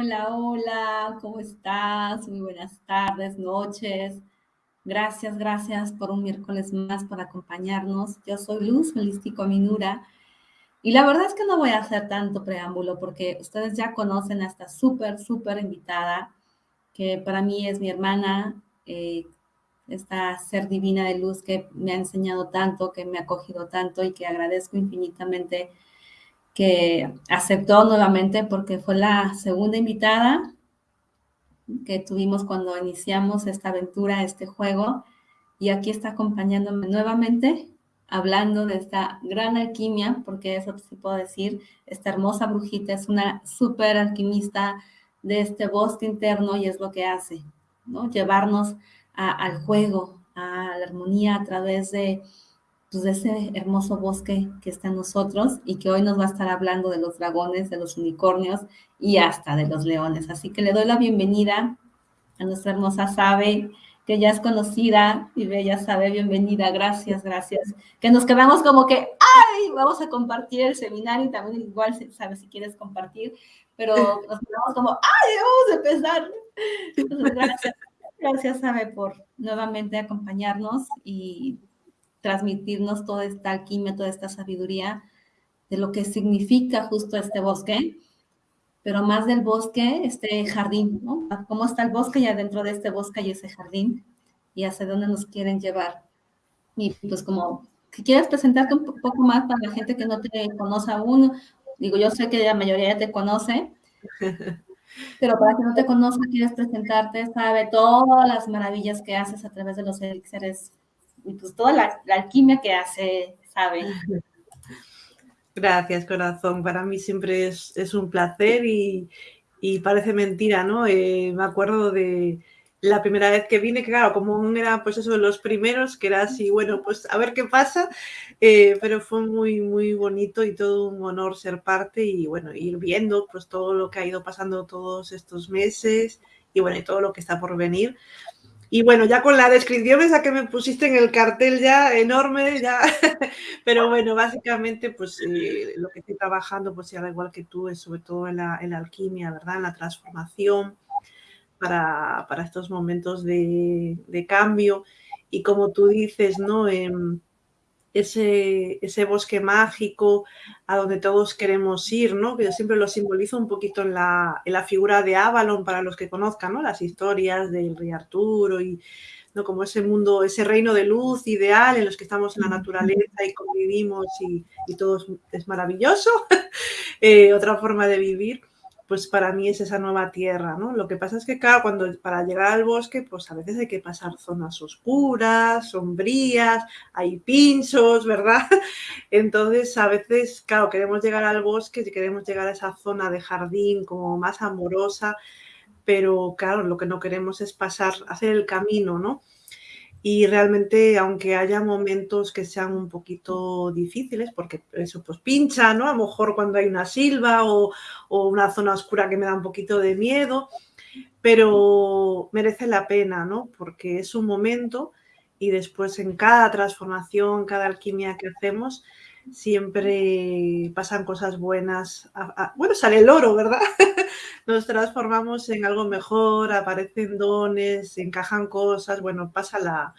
Hola, hola, ¿cómo estás? Muy buenas tardes, noches. Gracias, gracias por un miércoles más por acompañarnos. Yo soy Luz Holístico Minura y la verdad es que no voy a hacer tanto preámbulo porque ustedes ya conocen a esta súper, súper invitada que para mí es mi hermana, eh, esta ser divina de luz que me ha enseñado tanto, que me ha acogido tanto y que agradezco infinitamente que aceptó nuevamente porque fue la segunda invitada que tuvimos cuando iniciamos esta aventura, este juego, y aquí está acompañándome nuevamente, hablando de esta gran alquimia, porque eso sí puedo decir, esta hermosa brujita es una súper alquimista de este bosque interno y es lo que hace, ¿no? Llevarnos al juego, a la armonía a través de pues, de ese hermoso bosque que está en nosotros y que hoy nos va a estar hablando de los dragones, de los unicornios y hasta de los leones. Así que le doy la bienvenida a nuestra hermosa Sabe, que ya es conocida y bella Sabe, bienvenida, gracias, gracias. Que nos quedamos como que, ay, vamos a compartir el seminario y también igual, Sabe, si quieres compartir, pero nos quedamos como, ay, vamos a empezar. Entonces, gracias, gracias, Sabe, por nuevamente acompañarnos y transmitirnos toda esta alquimia, toda esta sabiduría de lo que significa justo este bosque, pero más del bosque, este jardín, ¿no? Cómo está el bosque y adentro de este bosque hay ese jardín y hacia dónde nos quieren llevar. Y pues como, si quieres presentarte un poco más para la gente que no te conoce aún, digo, yo sé que la mayoría ya te conoce, pero para quien no te conozca, quieres presentarte, sabe todas las maravillas que haces a través de los elixires y pues toda la, alquimia que hace, sabe. Gracias, corazón. Para mí siempre es, un placer y, parece mentira, ¿no? Eh, me acuerdo de la primera vez que vine, que claro, como era pues eso de los primeros, que era así, bueno, pues a ver qué pasa, eh, pero fue muy, muy bonito y todo un honor ser parte y bueno, ir viendo pues todo lo que ha ido pasando todos estos meses y bueno, y todo lo que está por venir. Y bueno, ya con la descripción esa que me pusiste en el cartel ya enorme, ya, pero bueno, básicamente pues eh, lo que estoy trabajando, pues da igual que tú, es sobre todo en la, alquimia, ¿verdad? En la transformación para, estos momentos de, cambio. Y como tú dices, ¿no? En, ese, ese bosque mágico a donde todos queremos ir, ¿no? Que yo siempre lo simbolizo un poquito en la, en la figura de Avalon, para los que conozcan, ¿no? Las historias del rey Arturo y ¿no? como ese mundo, ese reino de luz ideal en los que estamos en la naturaleza y convivimos y, y todo es, maravilloso, eh, otra forma de vivir pues para mí es esa nueva tierra, ¿no? Lo que pasa es que, claro, cuando para llegar al bosque, pues a veces hay que pasar zonas oscuras, sombrías, hay pinchos, ¿verdad? Entonces, a veces, claro, queremos llegar al bosque y queremos llegar a esa zona de jardín como más amorosa, pero claro, lo que no queremos es pasar, hacer el camino, ¿no? Y realmente, aunque haya momentos que sean un poquito difíciles, porque eso pues pincha, ¿no? A lo mejor cuando hay una silva o, una zona oscura que me da un poquito de miedo, pero merece la pena, ¿no? Porque es un momento y después en cada transformación, cada alquimia que hacemos, siempre pasan cosas buenas. bueno, sale el oro, ¿verdad? Nos transformamos en algo mejor, aparecen dones, encajan cosas, bueno, pasa la,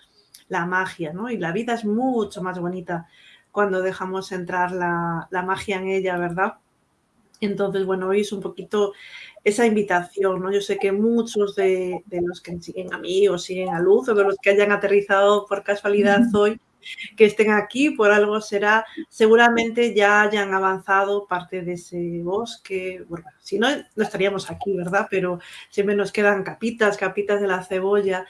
la magia, ¿no? Y la vida es mucho más bonita cuando dejamos entrar la, la magia en ella, ¿verdad? Entonces, bueno, hoy es un poquito esa invitación, ¿no? Yo sé que muchos de, de, los que siguen a mí o siguen a Luz o de los que hayan aterrizado por casualidad hoy, que estén aquí, por algo será, seguramente ya hayan avanzado parte de ese bosque, bueno, si no, no estaríamos aquí, ¿verdad? Pero siempre nos quedan capitas, capitas de la cebolla,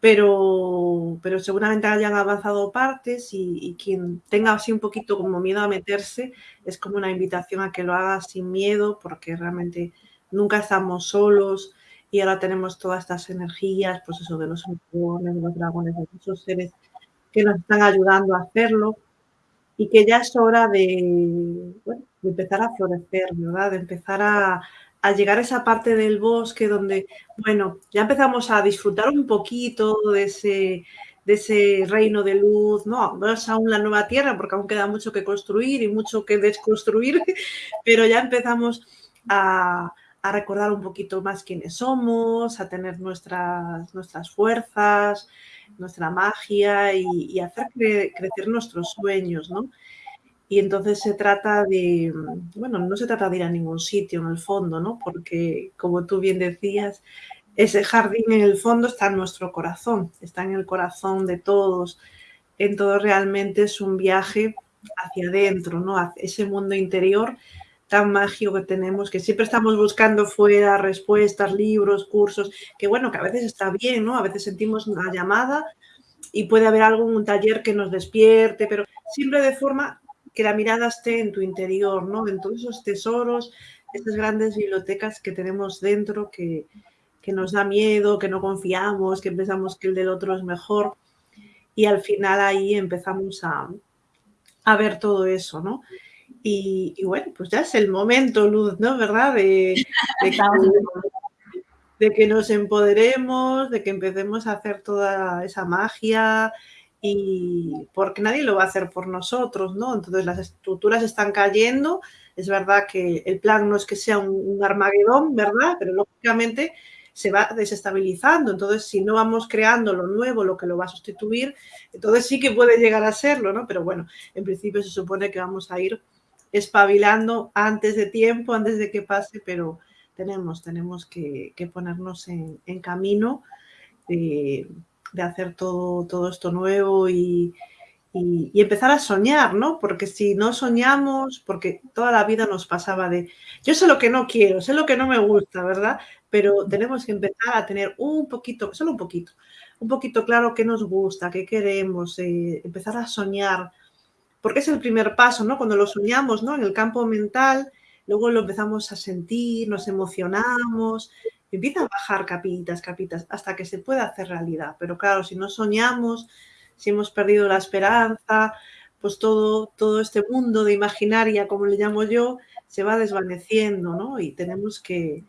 pero, pero seguramente hayan avanzado partes y, y, quien tenga así un poquito como miedo a meterse, es como una invitación a que lo haga sin miedo, porque realmente nunca estamos solos y ahora tenemos todas estas energías, pues eso de los unicornios, de los dragones, de esos seres que nos están ayudando a hacerlo y que ya es hora de, empezar a florecer, ¿verdad? De empezar a, llegar a esa parte del bosque donde, bueno, ya empezamos a disfrutar un poquito de ese, de ese reino de luz, no, no es aún la nueva tierra porque aún queda mucho que construir y mucho que desconstruir, pero ya empezamos a, a recordar un poquito más quiénes somos, a tener nuestras, nuestras fuerzas, nuestra magia y, hacer crecer nuestros sueños, ¿no? Y entonces se trata de, bueno, no se trata de ir a ningún sitio en el fondo, ¿no? Porque, como tú bien decías, ese jardín en el fondo está en nuestro corazón, está en el corazón de todos. En todo realmente es un viaje hacia adentro, ¿no? Hacia ese mundo interior tan mágico que tenemos, que siempre estamos buscando fuera respuestas, libros, cursos, que bueno, que a veces está bien, ¿no? A veces sentimos una llamada y puede haber algún taller que nos despierte, pero siempre de forma que la mirada esté en tu interior, ¿no? En todos esos tesoros, estas grandes bibliotecas que tenemos dentro que, que nos da miedo, que no confiamos, que pensamos que el del otro es mejor. Y al final ahí empezamos a, a ver todo eso, ¿no? Y, bueno, pues ya es el momento, Luz, ¿no? ¿Verdad? De, de, que, nos empoderemos, de que empecemos a hacer toda esa magia y porque nadie lo va a hacer por nosotros, ¿no? Entonces las estructuras están cayendo, es verdad que el plan no es que sea un, un Armagedón, ¿verdad? Pero lógicamente se va desestabilizando. Entonces, si no vamos creando lo nuevo, lo que lo va a sustituir, entonces sí que puede llegar a serlo, ¿no? Pero bueno, en principio se supone que vamos a ir espabilando antes de tiempo, antes de que pase, pero tenemos, tenemos que, ponernos en, camino de, hacer todo, todo esto nuevo y, y, empezar a soñar, ¿no? Porque si no soñamos, porque toda la vida nos pasaba de, yo sé lo que no quiero, sé lo que no me gusta, ¿verdad? Pero tenemos que empezar a tener un poquito, solo un poquito, un poquito claro qué nos gusta, qué queremos, eh, empezar a soñar, porque es el primer paso, ¿no? Cuando lo soñamos, ¿no? En el campo mental, luego lo empezamos a sentir, nos emocionamos, empieza a bajar capitas, capitas, hasta que se pueda hacer realidad. Pero claro, si no soñamos, si hemos perdido la esperanza, pues todo, todo este mundo de imaginaria, como le llamo yo, se va desvaneciendo, ¿no? Y tenemos que,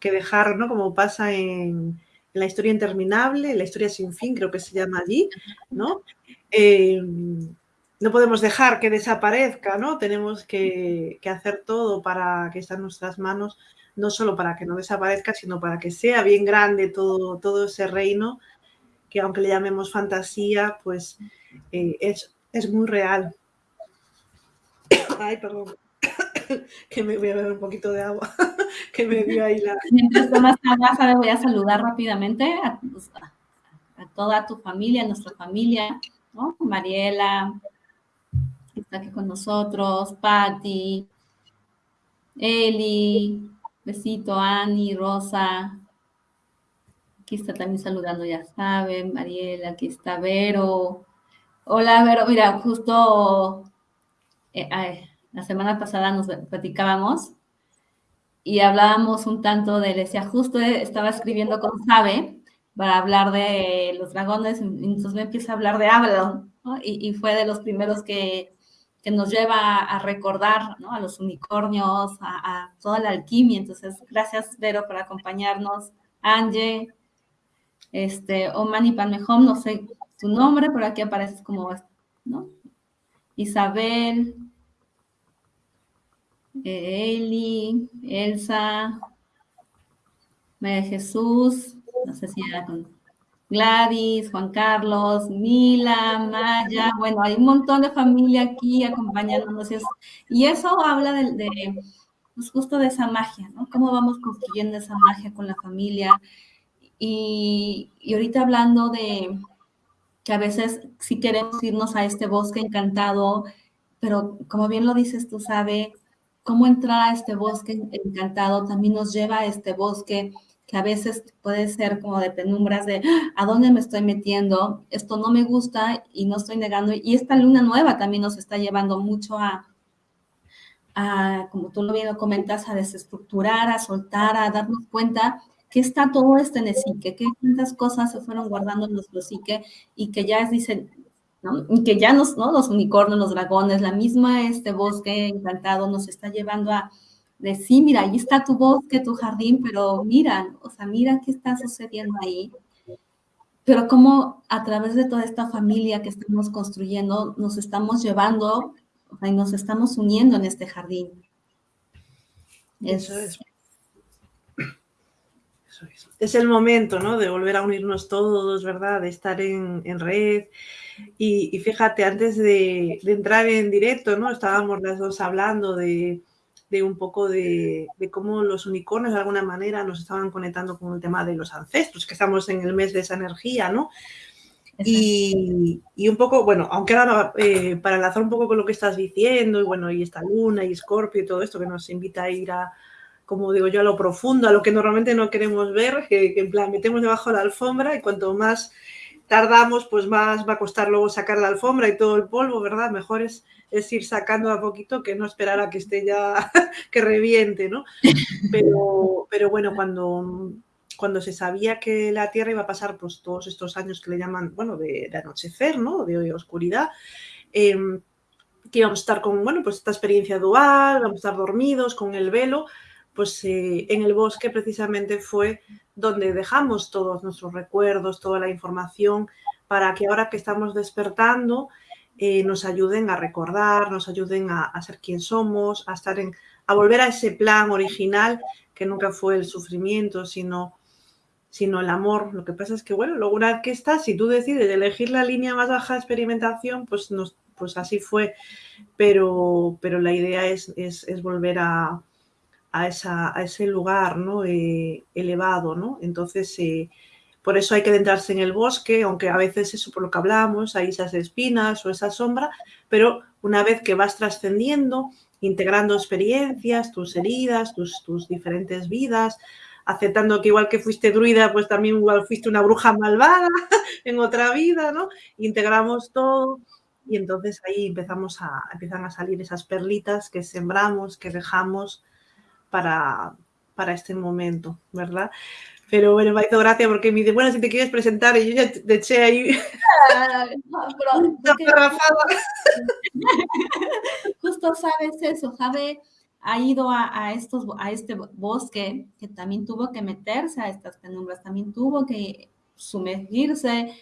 dejar, ¿no? Como pasa en, la historia interminable, la historia sin fin, creo que se llama allí, ¿no? Eh, no podemos dejar que desaparezca, ¿no? Tenemos que, hacer todo para que esté en nuestras manos, no solo para que no desaparezca, sino para que sea bien grande todo, todo ese reino, que aunque le llamemos fantasía, pues eh, es, es muy real. Ay, perdón. que me voy a beber un poquito de agua, que me dio ahí la... Mientras tomas agua, voy a saludar rápidamente a, a, toda tu familia, a nuestra familia, ¿no? Mariela, está aquí con nosotros, Patti, Eli, besito, Ani, Rosa, aquí está también saludando, ya saben, Mariela, aquí está Vero, hola Vero, mira, justo eh, la semana pasada nos platicábamos y hablábamos un tanto de, decía, justo estaba escribiendo con Sabe para hablar de los dragones, entonces me empieza a hablar de Avalon, y, fue de los primeros que que nos lleva a recordar a los unicornios, a, toda la alquimia. Entonces, gracias, Vero, por acompañarnos. Angie, este, Omani Panmejom, no sé tu nombre, pero aquí apareces como, ¿no? Isabel, Eli, Elsa, María Jesús, no sé si era con Gladys, Juan Carlos, Mila, Maya, bueno, hay un montón de familia aquí acompañándonos. Y eso habla de, pues justo de esa magia, ¿no? Cómo vamos construyendo esa magia con la familia. Y, y ahorita hablando de que a veces sí queremos irnos a este bosque encantado, pero como bien lo dices tú, sabe, cómo entrar a este bosque encantado también nos lleva a este bosque que a veces puede ser como de penumbras de ah, a dónde me estoy metiendo, esto no me gusta y no estoy negando. Y esta luna nueva también nos está llevando mucho a, a como tú lo bien comentas, a desestructurar, a soltar, a darnos cuenta que está todo este en el psique, que tantas cosas se fueron guardando en nuestro psique y que ya dicen, ¿no? Y que ya nos, ¿no? Los unicornios, los dragones, la misma este bosque encantado nos está llevando a de sí, mira, ahí está tu bosque, tu jardín, pero mira, o sea, mira qué está sucediendo ahí. Pero cómo a través de toda esta familia que estamos construyendo, nos estamos llevando o sea, y nos estamos uniendo en este jardín. Eso es. es. el momento, ¿no? De volver a unirnos todos, ¿verdad? De estar en, red. Y, fíjate, antes de, entrar en directo, ¿no? Estábamos las dos hablando de, un poco de, cómo los unicornios de alguna manera nos estaban conectando con el tema de los ancestros, que estamos en el mes de esa energía, ¿no? Y, un poco, bueno, aunque ahora eh, para enlazar un poco con lo que estás diciendo, y bueno, y esta luna y Scorpio y todo esto que nos invita a ir a, como digo yo, a lo profundo, a lo que normalmente no queremos ver, que, en plan metemos debajo de la alfombra y cuanto más tardamos, pues más va a costar luego sacar la alfombra y todo el polvo, ¿verdad? Mejor es, es ir sacando a poquito que no esperar a que esté ya, que reviente, ¿no? Pero, pero bueno, cuando, cuando se sabía que la Tierra iba a pasar pues, todos estos años que le llaman, bueno, de, anochecer, ¿no? De, oscuridad, em, que íbamos a estar con, bueno, pues esta experiencia dual, vamos a estar dormidos con el velo, pues eh, en el bosque precisamente fue donde dejamos todos nuestros recuerdos, toda la información, para que ahora que estamos despertando eh, nos ayuden a recordar, nos ayuden a, ser quien somos, a estar en, a volver a ese plan original que nunca fue el sufrimiento, sino, sino el amor. Lo que pasa es que, bueno, luego una vez que estás, si tú decides elegir la línea más baja de experimentación, pues, nos, pues así fue. Pero, pero la idea es, es volver a, a, ese lugar ¿no? Eh, elevado. ¿no? Entonces, eh, por eso hay que adentrarse en el bosque, aunque a veces eso por lo que hablamos, hay esas espinas o esa sombra, pero una vez que vas trascendiendo, integrando experiencias, tus heridas, tus, tus diferentes vidas, aceptando que igual que fuiste druida, pues también igual fuiste una bruja malvada en otra vida, ¿no? Integramos todo y entonces ahí empezamos a, empiezan a salir esas perlitas que sembramos, que dejamos para, para este momento, ¿verdad? Pero bueno, me hizo gracia porque me dice, bueno, si te quieres presentar, y yo ya te eché ahí. Ah, Justo sabes eso, Jave ha ido a, estos, a este bosque que también tuvo que meterse a estas penumbras, también tuvo que sumergirse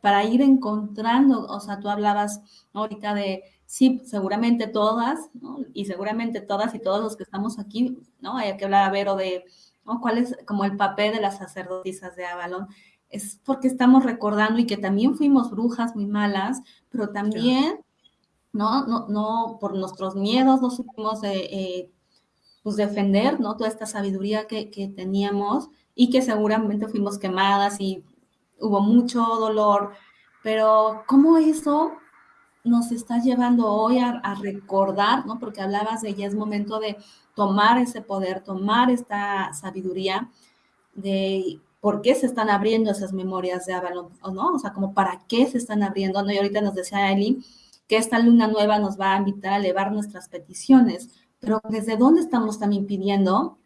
para ir encontrando, o sea, tú hablabas ahorita de sí, seguramente todas, ¿no? y seguramente todas y todos los que estamos aquí, ¿no? Hay que hablar a Vero de ¿no? cuál es como el papel de las sacerdotisas de Avalon. Es porque estamos recordando y que también fuimos brujas muy malas, pero también, ¿no? No, no por nuestros miedos no supimos eh, pues defender, ¿no? Toda esta sabiduría que, que teníamos y que seguramente fuimos quemadas y hubo mucho dolor, pero ¿cómo eso nos está llevando hoy a, recordar, ¿no? Porque hablabas de ya es momento de tomar ese poder, tomar esta sabiduría de por qué se están abriendo esas memorias de Avalon, ¿no? O sea, como para qué se están abriendo, ¿no? Y ahorita nos decía Eli que esta luna nueva nos va a invitar a elevar nuestras peticiones, pero ¿desde dónde estamos también pidiendo?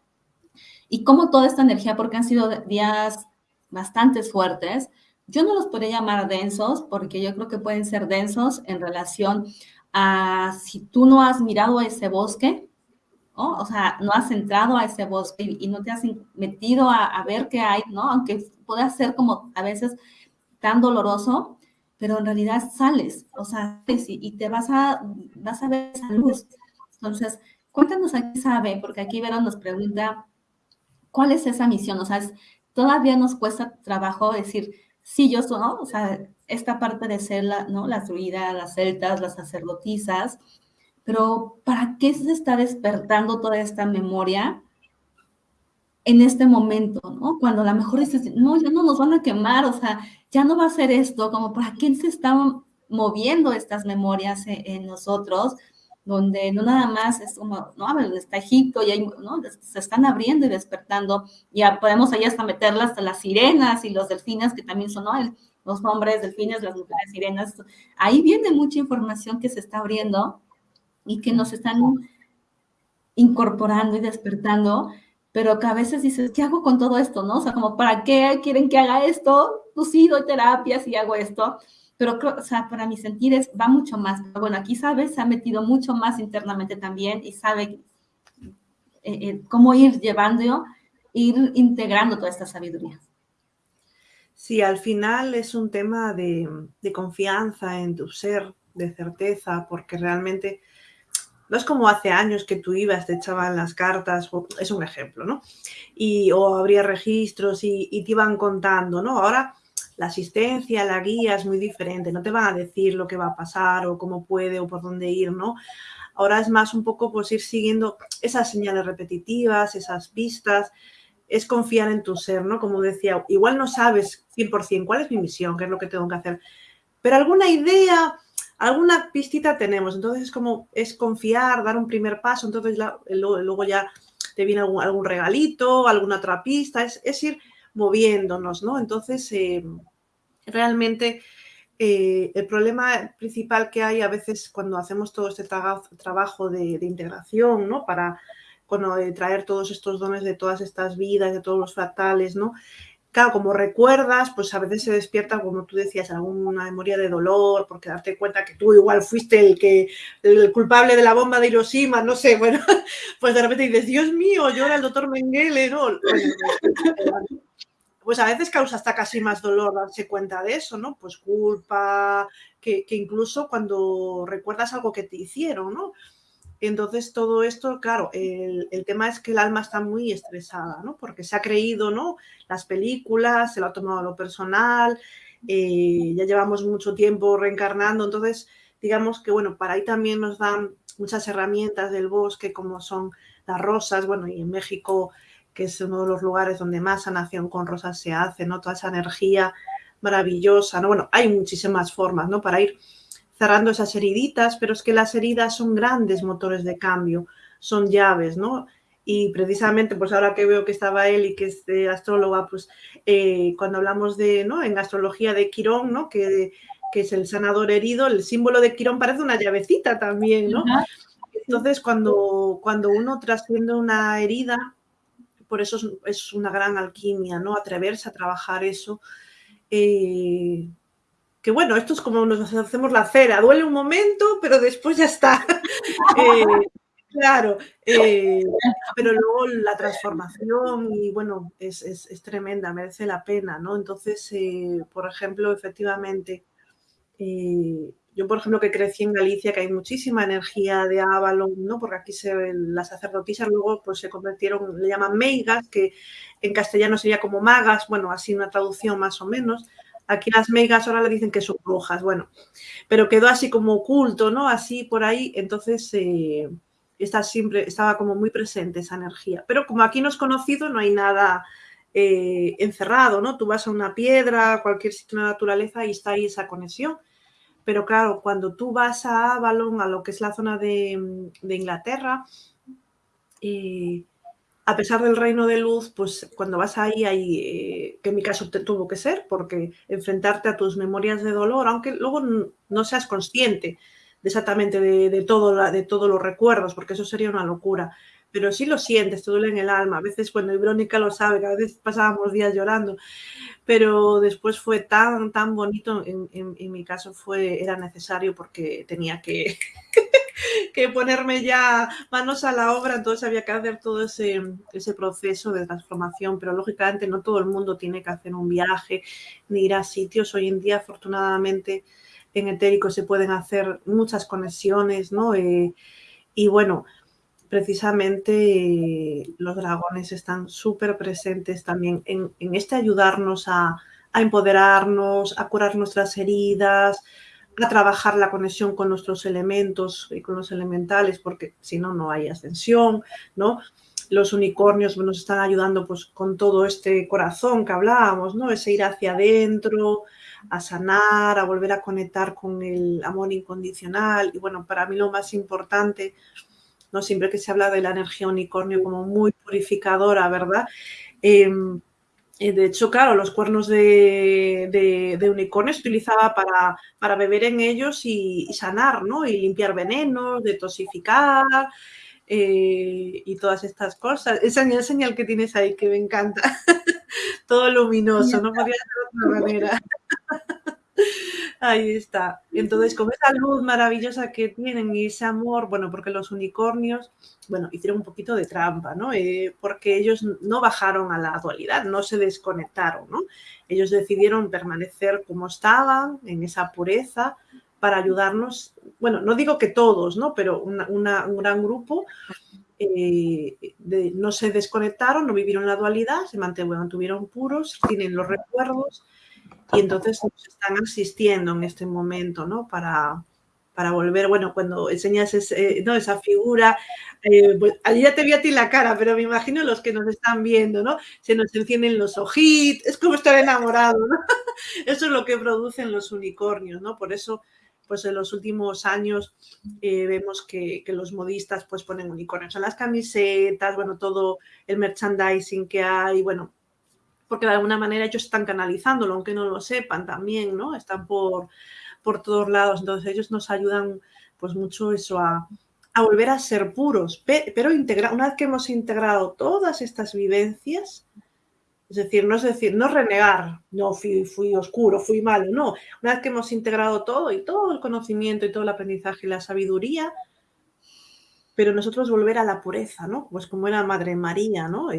Y cómo toda esta energía, porque han sido días bastante fuertes, yo no los podría llamar densos porque yo creo que pueden ser densos en relación a si tú no has mirado ese bosque, o sea, no has entrado a ese bosque y no te has metido a, ver qué hay, ¿no? Aunque pueda ser como a veces tan doloroso, pero en realidad sales, o sea, y, te vas a, vas a ver esa luz. Entonces, cuéntanos aquí, sabe, porque aquí Vero nos pregunta, ¿cuál es esa misión? O sea, todavía nos cuesta trabajo decir, sí, yo soy, ¿no? O sea, esta parte de ser la, ¿no? Las druidas, las celtas, las sacerdotisas, pero ¿para qué se está despertando toda esta memoria en este momento, ¿no? Cuando a lo mejor dices, no, ya no nos van a quemar, o sea, ya no va a ser esto, como ¿para qué se están moviendo estas memorias en, en nosotros? donde no nada más es como, no, está Egipto y hay, ¿no? se están abriendo y despertando, ya podemos ahí hasta meterlas hasta las sirenas y los delfines, que también son, ¿no? los hombres delfines, las mujeres sirenas, ahí viene mucha información que se está abriendo y que nos están incorporando y despertando, pero que a veces dices, ¿qué hago con todo esto? ¿No? O sea, como, ¿para qué quieren que haga esto? Pues sí, doy terapias y hago esto, pero o sea, para mi sentir es, va mucho más. bueno, aquí sabes, se ha metido mucho más internamente también y sabe eh, eh, cómo ir llevando, ir integrando toda esta sabiduría. Sí, al final es un tema de, confianza en tu ser, de certeza, porque realmente no es como hace años que tú ibas, te echaban las cartas, es un ejemplo, ¿no? Y, o habría registros y, y te iban contando, ¿no? Ahora la asistencia, la guía es muy diferente, no te van a decir lo que va a pasar o cómo puede o por dónde ir, ¿no? Ahora es más un poco pues ir siguiendo esas señales repetitivas, esas pistas, es confiar en tu ser, ¿no? Como decía, igual no sabes 100% cuál es mi misión, qué es lo que tengo que hacer, pero alguna idea, alguna pistita tenemos, entonces es como, es confiar, dar un primer paso, entonces luego, ya te viene algún, regalito, alguna otra pista, es ir moviéndonos, ¿no? Entonces, eh, realmente eh, el problema principal que hay a veces cuando hacemos todo este trabajo de, integración, ¿no? Para cuando, eh, traer todos estos dones de todas estas vidas, de todos los fractales, ¿no? Claro, como recuerdas, pues a veces se despierta, como tú decías, alguna memoria de dolor, porque darte cuenta que tú igual fuiste el que el culpable de la bomba de Hiroshima, no sé, bueno, pues de repente dices, Dios mío, yo era el doctor Mengele, ¿no? pues a veces causa hasta casi más dolor darse cuenta de eso, ¿no? Pues culpa, que, incluso cuando recuerdas algo que te hicieron, ¿no? Entonces todo esto, claro, el, tema es que el alma está muy estresada, ¿no? Porque se ha creído, ¿no? Las películas, se lo ha tomado a lo personal, eh, ya llevamos mucho tiempo reencarnando, entonces digamos que, bueno, para ahí también nos dan muchas herramientas del bosque, como son las rosas, bueno, y en México que es uno de los lugares donde más sanación con rosas se hace, ¿no? Toda esa energía maravillosa, ¿no? Bueno, hay muchísimas formas, ¿no? Para ir cerrando esas heriditas, pero es que las heridas son grandes motores de cambio, son llaves, ¿no? Y precisamente, pues ahora que veo que estaba él y que es de astróloga, pues eh, cuando hablamos de, ¿no? En astrología de Quirón, ¿no? Que, que es el sanador herido, el símbolo de Quirón parece una llavecita también, ¿no? Entonces, cuando, cuando uno trasciende una herida, por eso es, una gran alquimia, ¿no? Atreverse a trabajar eso. Eh, que bueno, esto es como nos hacemos la cera, duele un momento, pero después ya está. Eh, claro, eh, pero luego la transformación y bueno, es, es, tremenda, merece la pena, ¿no? Entonces, por ejemplo, efectivamente, yo, por ejemplo, que crecí en Galicia, que hay muchísima energía de Avalon, ¿no? Porque aquí se, las sacerdotisas luego pues, se convirtieron, le llaman meigas, que en castellano sería como magas, bueno, así una traducción más o menos. Aquí las meigas ahora le dicen que son brujas, bueno, pero quedó así como oculto, ¿no? Así por ahí, entonces eh, está siempre, estaba como muy presente esa energía. Pero como aquí no es conocido, no hay nada eh, encerrado, ¿no? Tú vas a una piedra, cualquier sitio de la naturaleza y está ahí esa conexión pero claro, cuando tú vas a Avalon, a lo que es la zona de, Inglaterra, y a pesar del reino de luz, pues cuando vas ahí, hay, eh, que en mi caso te tuvo que ser, porque enfrentarte a tus memorias de dolor, aunque luego no seas consciente exactamente de, todo, de todos los recuerdos, porque eso sería una locura, pero sí lo sientes, te duele en el alma. A veces, bueno, y Verónica lo sabe, que a veces pasábamos días llorando, pero después fue tan, tan bonito, en, mi caso fue, era necesario porque tenía que, que ponerme ya manos a la obra, entonces había que hacer todo ese, ese proceso de transformación, pero lógicamente no todo el mundo tiene que hacer un viaje ni ir a sitios. Hoy en día, afortunadamente, en etérico se pueden hacer muchas conexiones, ¿no? Eh, y bueno, precisamente los dragones están súper presentes también en, este ayudarnos a, empoderarnos, a curar nuestras heridas, a trabajar la conexión con nuestros elementos y con los elementales, porque si no, no hay ascensión, ¿no? Los unicornios nos están ayudando pues, con todo este corazón que hablábamos, ¿no? Ese ir hacia adentro, a sanar, a volver a conectar con el amor incondicional. Y bueno, para mí lo más importante ¿no? Siempre que se habla de la energía unicornio como muy purificadora, ¿verdad? Em, de hecho, claro, los cuernos de, unicornio se utilizaba para, para, beber en ellos y, sanar, ¿no? Y limpiar venenos, detoxificar eh, y todas estas cosas. Esa señal, señal que tienes ahí que me encanta. Todo luminoso, no podía ser de otra manera. Ahí está. Entonces, con esa luz maravillosa que tienen y ese amor, bueno, porque los unicornios, bueno, hicieron un poquito de trampa, ¿no? Eh, porque ellos no bajaron a la dualidad, no se desconectaron, ¿no? Ellos decidieron permanecer como estaban, en esa pureza, para ayudarnos, bueno, no digo que todos, ¿no? Pero un gran grupo eh, no se desconectaron, no vivieron la dualidad, se mantuvieron puros, tienen los recuerdos y entonces nos están asistiendo en este momento, ¿no? Para, para volver, bueno, cuando enseñas ¿no? esa figura, eh, pues, ya te vi a ti la cara, pero me imagino los que nos están viendo, ¿no? Se nos encienden los ojitos, es como estar enamorado, ¿no? Eso es lo que producen los unicornios, ¿no? Por eso, pues en los últimos años eh, vemos que, los modistas pues ponen unicornios en las camisetas, bueno, todo el merchandising que hay, bueno, porque de alguna manera ellos están canalizándolo, aunque no lo sepan también, ¿no? Están por por todos lados. Entonces ellos nos ayudan pues mucho eso a, volver a ser puros, pero integra, una vez que hemos integrado todas estas vivencias, es decir, no es decir, no renegar, no fui, fui oscuro, fui malo, no. Una vez que hemos integrado todo y todo el conocimiento y todo el aprendizaje y la sabiduría, pero nosotros volver a la pureza, ¿no? Pues como era Madre María, ¿no?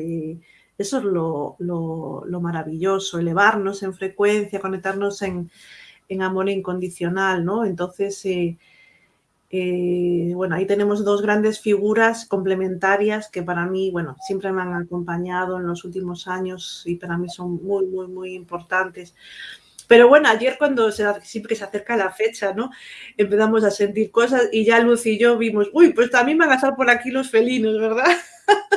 Eso es lo, lo maravilloso, elevarnos en frecuencia, conectarnos en, en amor incondicional, ¿no? Entonces, eh, eh, bueno, ahí tenemos dos grandes figuras complementarias que para mí, bueno, siempre me han acompañado en los últimos años y para mí son muy, muy, muy importantes. Pero bueno, ayer cuando se, siempre se acerca la fecha, ¿no? Empezamos a sentir cosas y ya Luz y yo vimos, uy, pues también van a estar por aquí los felinos, ¿verdad?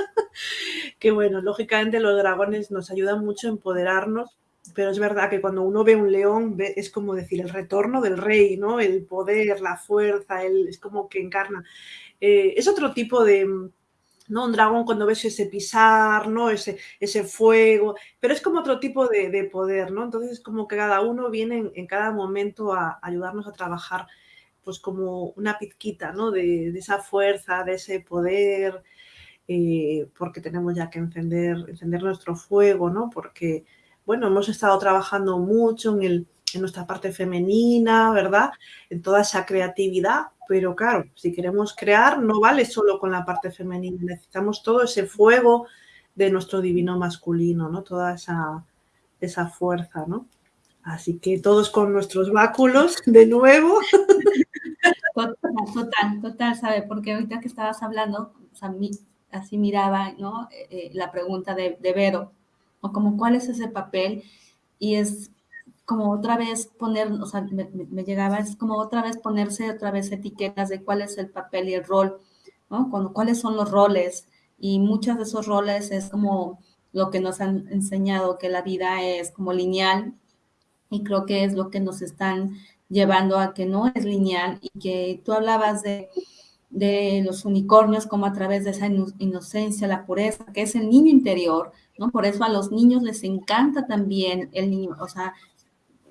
que bueno, lógicamente los dragones nos ayudan mucho a empoderarnos pero es verdad que cuando uno ve un león es como decir el retorno del rey, ¿no? El poder, la fuerza, el, es como que encarna. Eh, es otro tipo de, ¿no? Un dragón cuando ves ese pisar, ¿no? Ese, ese fuego, pero es como otro tipo de, poder, ¿no? Entonces es como que cada uno viene en, cada momento a, ayudarnos a trabajar pues como una pizquita, ¿no? De, esa fuerza, de ese poder, eh, porque tenemos ya que encender, encender nuestro fuego, ¿no? Porque bueno, hemos estado trabajando mucho en, el, en nuestra parte femenina, ¿verdad? En toda esa creatividad, pero claro, si queremos crear no vale solo con la parte femenina, necesitamos todo ese fuego de nuestro divino masculino, ¿no? Toda esa, esa fuerza, ¿no? Así que todos con nuestros báculos de nuevo. Total, total, total, ¿sabe? Porque ahorita que estabas hablando, o sea, así miraba, ¿no? Eh, eh, la pregunta de, de Vero, o como cuál es ese papel y es como otra vez poner, o sea, me, llegaba, es como otra vez ponerse otra vez etiquetas de cuál es el papel y el rol, ¿no? Cuando, cuáles son los roles y muchos de esos roles es como lo que nos han enseñado, que la vida es como lineal y creo que es lo que nos están llevando a que no es lineal y que tú hablabas de, de los unicornios como a través de esa inocencia, la pureza, que es el niño interior, ¿no? Por eso a los niños les encanta también el niño, o sea,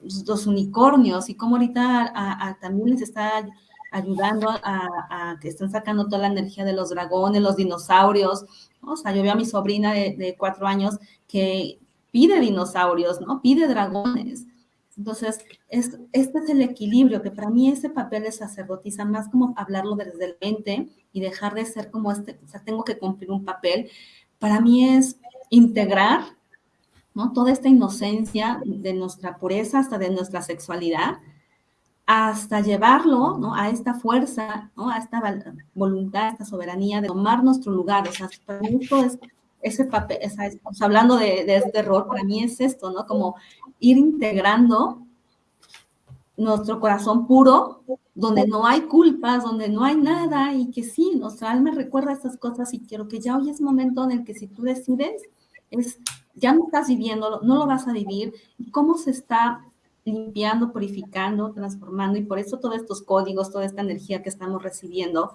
los unicornios y como ahorita también les está ayudando a, que están sacando toda la energía de los dragones, los dinosaurios, o sea, yo veo a mi sobrina de, cuatro años que pide dinosaurios, ¿no? Pide dragones. Entonces, es, este es el equilibrio, que para mí ese papel de sacerdotisa, más como hablarlo desde el mente y dejar de ser como este, o sea, tengo que cumplir un papel, para mí es integrar ¿no? toda esta inocencia de nuestra pureza hasta de nuestra sexualidad, hasta llevarlo ¿no? a esta fuerza, ¿no? a esta voluntad, a esta soberanía de tomar nuestro lugar. O sea, para mí esto es ese papel, hablando de, de, este rol, para mí es esto, ¿no? Como ir integrando nuestro corazón puro, donde no hay culpas, donde no hay nada, y que sí, nuestra alma recuerda estas cosas y quiero que ya hoy es momento en el que si tú decides es, ya no estás viviendo, no lo vas a vivir, cómo se está limpiando, purificando, transformando, y por eso todos estos códigos, toda esta energía que estamos recibiendo,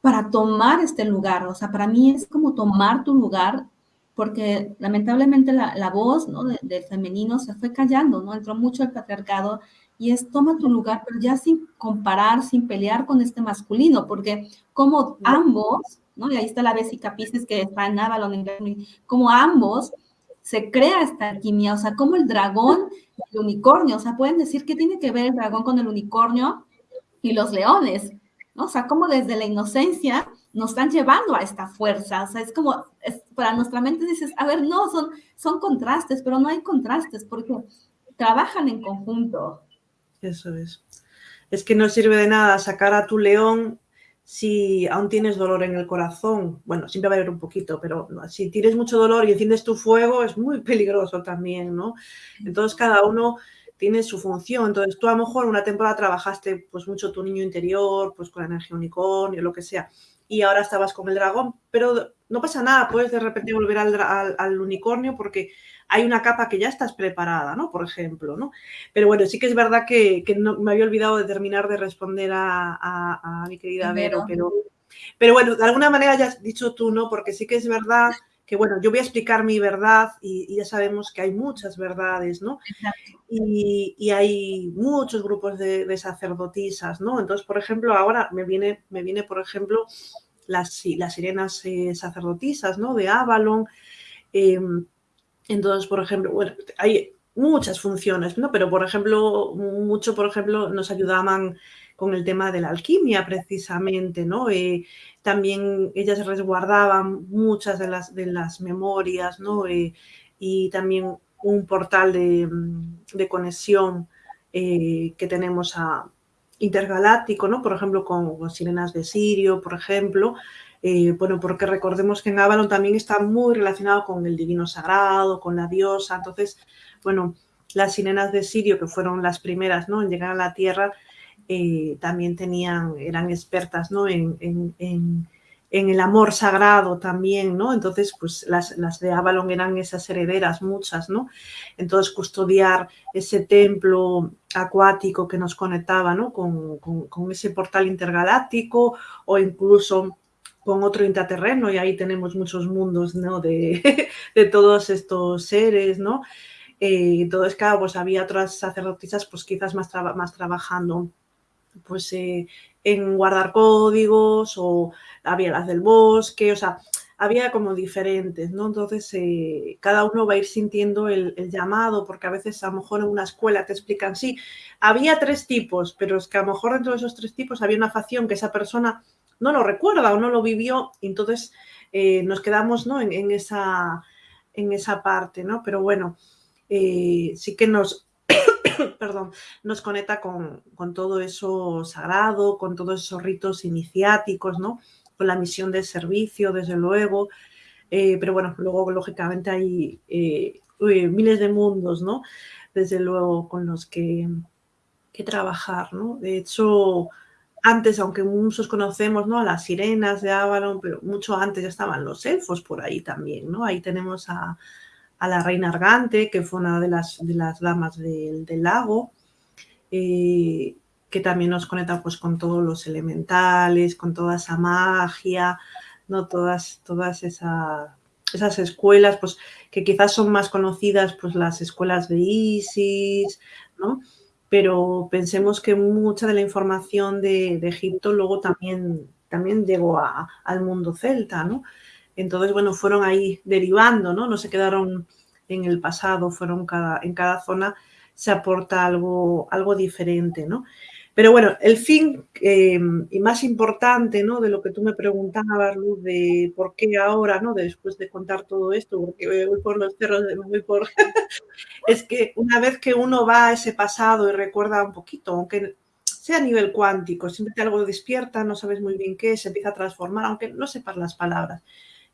para tomar este lugar, o sea, para mí es como tomar tu lugar, porque lamentablemente la, voz ¿no? del femenino se fue callando, ¿no? Entró mucho el patriarcado y es toma tu lugar, pero ya sin comparar, sin pelear con este masculino, porque como ambos y ahí está la Bésica Pisces que está en Avalon, como ambos se crea esta alquimia, o sea, como el dragón y el unicornio, o sea, pueden decir qué tiene que ver el dragón con el unicornio y los leones, ¿no? O sea, como desde la inocencia nos están llevando a esta fuerza, o sea, es como, para nuestra mente dices, a ver, no, son, son contrastes, pero no hay contrastes porque trabajan en conjunto. Eso es. es que no sirve de nada sacar a tu león si aún tienes dolor en el corazón. Bueno, siempre va a haber un poquito, pero si tienes mucho dolor y enciendes tu fuego es muy peligroso también, ¿no? Entonces cada uno tiene su función. Entonces tú a lo mejor una temporada trabajaste pues mucho tu niño interior, pues con la energía unicornio, lo que sea, y ahora estabas con el dragón, pero no pasa nada, puedes de repente volver al, unicornio porque hay una capa que ya estás preparada, ¿no? Por ejemplo, ¿no? Pero bueno, sí que es verdad que, no, me había olvidado de terminar de responder a, mi querida Vero, pero, pero bueno, de alguna manera ya has dicho tú, ¿no? Porque sí que es verdad que bueno, yo voy a explicar mi verdad y, ya sabemos que hay muchas verdades, ¿no? Y, hay muchos grupos de, sacerdotisas, ¿no? Entonces, por ejemplo, ahora me viene, me viene por ejemplo, las, las sirenas eh, sacerdotisas, ¿no? De Avalon. Em, entonces, por ejemplo, bueno, hay muchas funciones, ¿no? Pero, por ejemplo, mucho, por ejemplo, nos ayudaban con el tema de la alquimia precisamente, ¿no? Eh, también ellas resguardaban muchas de las, de las memorias, ¿no? Eh, y también un portal de, de conexión eh, que tenemos a intergaláctico, ¿no? Por ejemplo, con, Sirenas de Sirio, por ejemplo, bueno, porque recordemos que en Avalon también está muy relacionado con el divino sagrado, con la diosa, entonces, bueno, las sirenas de Sirio, que fueron las primeras ¿no? en llegar a la Tierra, eh, también tenían, eran expertas ¿no? en, el amor sagrado también, ¿no? Entonces, pues las, de Avalon eran esas herederas, muchas, ¿no? Entonces, custodiar ese templo acuático que nos conectaba, ¿no? Con, ese portal intergaláctico o incluso con otro intraterreno y ahí tenemos muchos mundos, ¿no? De, todos estos seres, ¿no? Eh, entonces, claro, pues había otras sacerdotisas, pues quizás más, más trabajando pues eh, en guardar códigos o había las del bosque, o sea, había como diferentes, ¿no? Entonces, eh, cada uno va a ir sintiendo el, llamado, porque a veces a lo mejor en una escuela te explican, sí, había tres tipos, pero es que a lo mejor dentro de esos tres tipos había una facción que esa persona no lo recuerda o no lo vivió, y entonces eh, nos quedamos, ¿no? En, esa, en esa parte, ¿no? Pero bueno, sí que nos, perdón, nos conecta con, todo eso sagrado, con todos esos ritos iniciáticos, ¿no? Con la misión de servicio, desde luego. Eh, pero bueno, luego lógicamente hay eh, miles de mundos, ¿no? Desde luego con los que, que trabajar, ¿no? De hecho, antes, aunque muchos conocemos ¿no? a las sirenas de Avalon, pero mucho antes ya estaban los elfos por ahí también, ¿no? Ahí tenemos a, a la reina Argante, que fue una de las, de las damas del, lago, eh, que también nos conecta pues, con todos los elementales, con toda esa magia, ¿no? todas, todas esas escuelas pues, que quizás son más conocidas, pues las escuelas de Isis, ¿no? pero pensemos que mucha de la información de, Egipto luego también, también llegó al mundo celta, ¿no? Entonces, bueno, fueron ahí derivando, ¿no? No se quedaron en el pasado, fueron cada, en cada zona se aporta algo, algo diferente, ¿no? Pero bueno, el fin em, y más importante, ¿no? De lo que tú me preguntabas, Luz, de por qué ahora, ¿no? Después de contar todo esto, porque voy por los cerros, voy por... es que una vez que uno va a ese pasado y recuerda un poquito, aunque sea a nivel cuántico, siempre algo despierta, no sabes muy bien qué, se empieza a transformar, aunque no sepas las palabras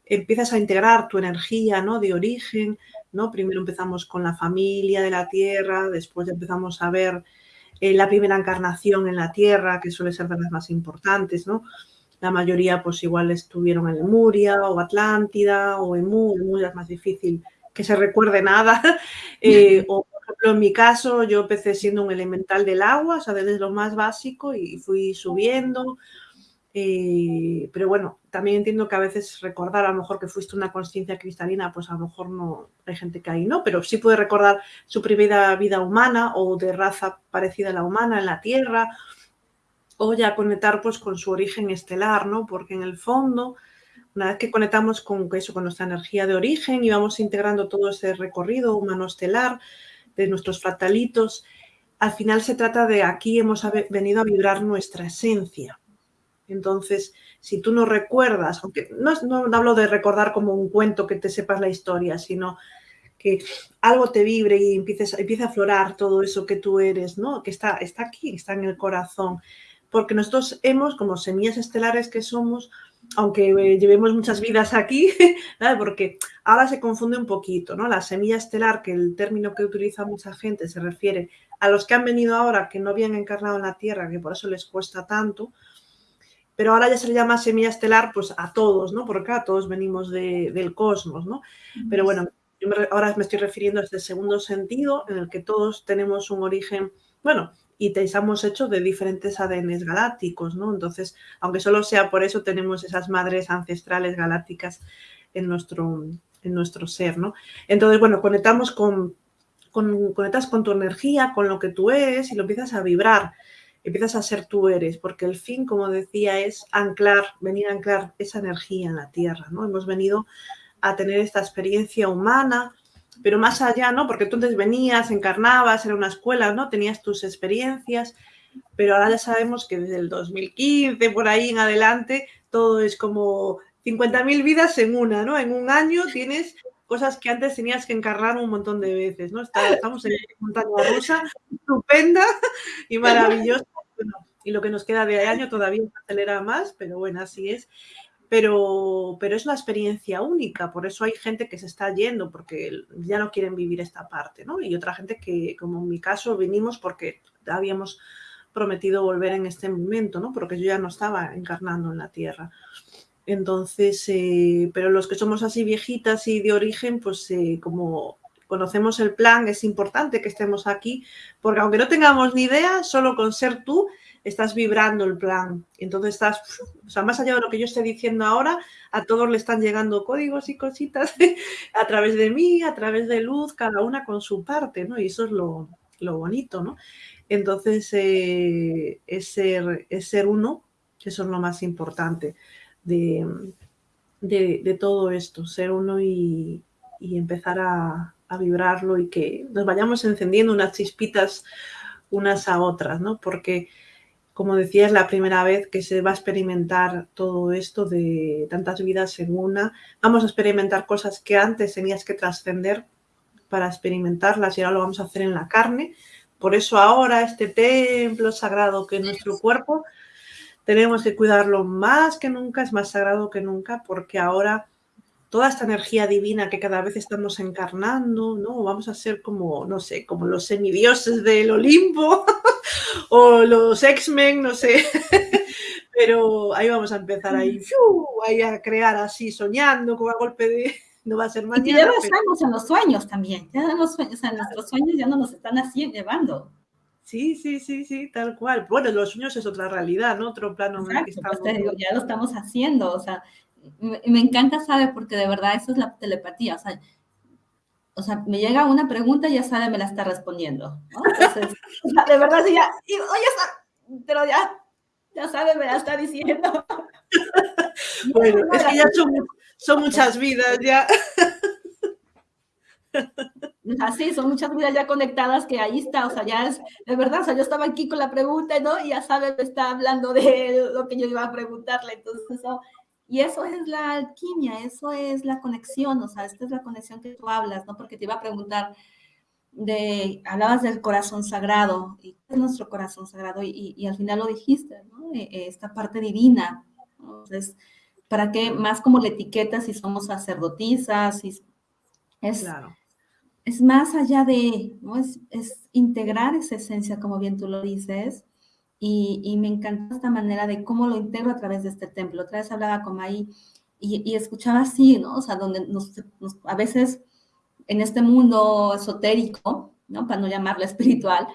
empiezas a integrar tu energía ¿no? de origen, ¿no? Primero empezamos con la familia de la tierra, después empezamos a ver eh, la primera encarnación en la tierra, que suele ser de las más importantes, ¿no? La mayoría pues igual estuvieron en Lemuria o Atlántida o Emu, Lemuria es más difícil que se recuerde nada. Eh, o por ejemplo en mi caso yo empecé siendo un elemental del agua, o sea, desde lo más básico y fui subiendo eh, pero bueno, también entiendo que a veces recordar a lo mejor que fuiste una conciencia cristalina, pues a lo mejor no hay gente que ahí no, pero sí puede recordar su primera vida humana o de raza parecida a la humana en la Tierra, o ya conectar pues con su origen estelar, ¿no? Porque en el fondo, una vez que conectamos con eso, con nuestra energía de origen y vamos integrando todo ese recorrido humano estelar de nuestros fractalitos, al final se trata de aquí hemos venido a vibrar nuestra esencia entonces, si tú no recuerdas, aunque no, hablo de recordar como un cuento que te sepas la historia, sino que algo te vibre y empieces, empiece a aflorar todo eso que tú eres, ¿no? Que está, está aquí, está en el corazón. Porque nosotros hemos, como semillas estelares que somos, aunque eh, llevemos muchas vidas aquí, porque ahora se confunde un poquito, ¿no? La semilla estelar, que el término que utiliza mucha gente se refiere a los que han venido ahora, que no habían encarnado en la Tierra, que por eso les cuesta tanto, pero ahora ya se le llama semilla estelar pues a todos, ¿no? Porque acá todos venimos del cosmos, ¿no? Pero bueno, yo ahora me estoy refiriendo a este segundo sentido en el que todos tenemos un origen, bueno, y te estamos hechos de diferentes ADNs galácticos, ¿no? Entonces, aunque solo sea por eso, tenemos esas madres ancestrales galácticas en nuestro, en nuestro ser, ¿no? Entonces, bueno, conectamos con, con, conectas con tu energía, con lo que tú eres y lo empiezas a vibrar, empiezas a ser tú eres, porque el fin, como decía, es anclar, venir a anclar esa energía en la Tierra, ¿no? Hemos venido a tener esta experiencia humana, pero más allá, ¿no? Porque tú entonces venías, encarnabas, era una escuela, ¿no? Tenías tus experiencias, pero ahora ya sabemos que desde el 2015, por ahí en adelante, todo es como 50.000 vidas en una, ¿no? En un año tienes cosas que antes tenías que encarnar un montón de veces, ¿no? Estamos en montaña rusa, estupenda y maravillosa. Y lo que nos queda de año todavía acelera más, pero bueno, así es pero, pero es una experiencia única, por eso hay gente que se está yendo porque ya no quieren vivir esta parte, ¿no? Y otra gente que, como en mi caso, vinimos porque habíamos prometido volver en este momento, ¿no? Porque yo ya no estaba encarnando en la Tierra. Entonces, eh, pero los que somos así viejitas y de origen, pues eh, como conocemos el plan, es importante que estemos aquí, porque aunque no tengamos ni idea, solo con ser tú estás vibrando el plan. Entonces estás, o sea, más allá de lo que yo estoy diciendo ahora, a todos le están llegando códigos y cositas a través de mí, a través de luz, cada una con su parte, ¿no? Y eso es lo, bonito, ¿no? Entonces, eh, es, ser, es ser uno, eso es lo más importante de, de, todo esto, ser uno y, empezar a, a, vibrarlo y que nos vayamos encendiendo unas chispitas unas a otras, ¿no? Porque como decía, es la primera vez que se va a experimentar todo esto de tantas vidas en una. Vamos a experimentar cosas que antes tenías que trascender para experimentarlas y ahora lo vamos a hacer en la carne. Por eso ahora este templo sagrado que es nuestro cuerpo, tenemos que cuidarlo más que nunca, es más sagrado que nunca, porque ahora toda esta energía divina que cada vez estamos encarnando, ¿no? Vamos a ser como, no sé, como los semidioses del Olimpo, o los X-Men, no sé. Pero ahí vamos a empezar ahí, ahí a crear así, soñando con a golpe de... No va a ser mañana. Y ya lo estamos en los sueños también. Ya en los sueños, en nuestros sueños ya no nos están así llevando. Sí, sí, sí, sí, tal cual. Bueno, los sueños es otra realidad, ¿no? Otro plano en el que pues estamos. ya lo estamos haciendo, o sea, me, me, encanta, ¿sabe? Porque de verdad eso es la telepatía, o sea, o sea, me llega una pregunta y ya sabe, me la está respondiendo, ¿no? Entonces, de verdad, sí, ya, y, oye, pero ya, ya sabe, me la está diciendo. bueno, es que ya son, son muchas vidas, ya. Así, son muchas vidas ya conectadas que ahí está, o sea, ya es, de verdad, o sea, yo estaba aquí con la pregunta, ¿no? Y ya sabe, me está hablando de lo que yo iba a preguntarle, entonces eso y eso es la alquimia, eso es la conexión, o sea, esta es la conexión que tú hablas, ¿no? Porque te iba a preguntar de, hablabas del corazón sagrado, y es nuestro corazón sagrado, y, y, al final lo dijiste, ¿no? E, e, esta parte divina, Entonces, ¿para qué más como la etiqueta si somos sacerdotisas? Si es, claro. es más allá de, ¿no? Es, es integrar esa esencia, como bien tú lo dices, y, me encanta esta manera de cómo lo integro a través de este templo. Otra vez hablaba con Maí y, escuchaba así, ¿no? O sea, donde a veces en este mundo esotérico, ¿no? Para no llamarlo espiritual,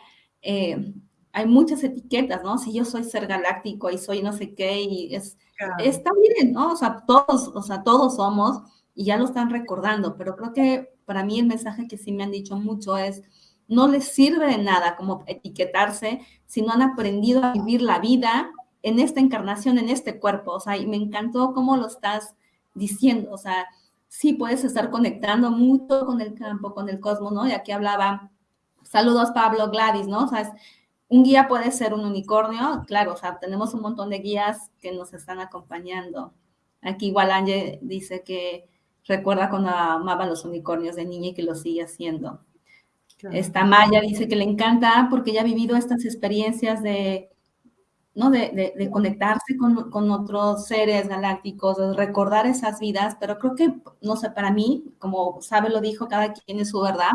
eh, hay muchas etiquetas, ¿no? Si yo soy ser galáctico y soy no sé qué, y es, está bien, ¿no? O sea, todos, o sea, todos somos y ya lo están recordando, pero creo que para mí el mensaje que sí me han dicho mucho es, no les sirve de nada como etiquetarse si no han aprendido a vivir la vida en esta encarnación, en este cuerpo. O sea, y me encantó cómo lo estás diciendo. O sea, sí puedes estar conectando mucho con el campo, con el cosmos, ¿no? Y aquí hablaba, saludos Pablo Gladys, ¿no? O sea, un guía puede ser un unicornio, claro, o sea, tenemos un montón de guías que nos están acompañando. Aquí igual dice que recuerda cuando amaba los unicornios de niña y que lo sigue haciendo. Esta Maya dice que le encanta porque ella ha vivido estas experiencias de, ¿no? de, conectarse con, con, otros seres galácticos, de recordar esas vidas, pero creo que, no sé, para mí, como sabe lo dijo, cada quien es su verdad.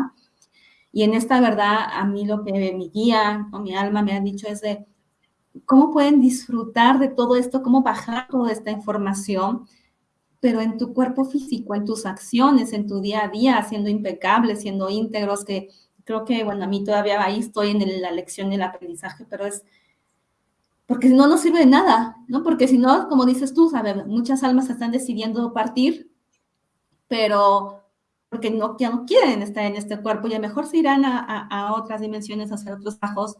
Y en esta verdad, a mí lo que mi guía o mi alma me ha dicho es de cómo pueden disfrutar de todo esto, cómo bajar toda esta información, pero en tu cuerpo físico, en tus acciones, en tu día a día, siendo impecables, siendo íntegros, que creo que, bueno, a mí todavía ahí estoy en la lección del aprendizaje, pero es porque si no, no sirve de nada, ¿no? Porque si no, como dices tú, ¿sabes? Muchas almas están decidiendo partir, pero porque no, ya no quieren estar en este cuerpo y a lo mejor se irán a, a, otras dimensiones, a hacer otros trabajos,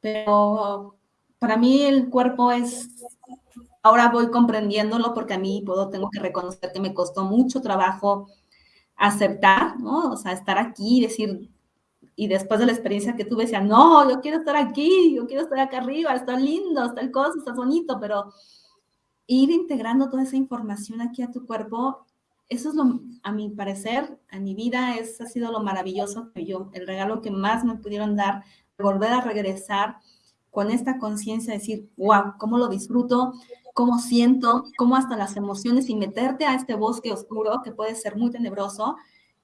pero para mí el cuerpo es, ahora voy comprendiéndolo porque a mí puedo, tengo que reconocer que me costó mucho trabajo aceptar, ¿no? O sea, estar aquí y decir, y después de la experiencia que tuve, decía, no, yo quiero estar aquí, yo quiero estar acá arriba, está lindo, está el coso, está bonito, pero ir integrando toda esa información aquí a tu cuerpo, eso es lo, a mi parecer, a mi vida, es, ha sido lo maravilloso que yo, el regalo que más me pudieron dar, volver a regresar con esta conciencia, decir, wow, cómo lo disfruto, cómo siento, cómo hasta las emociones y meterte a este bosque oscuro que puede ser muy tenebroso,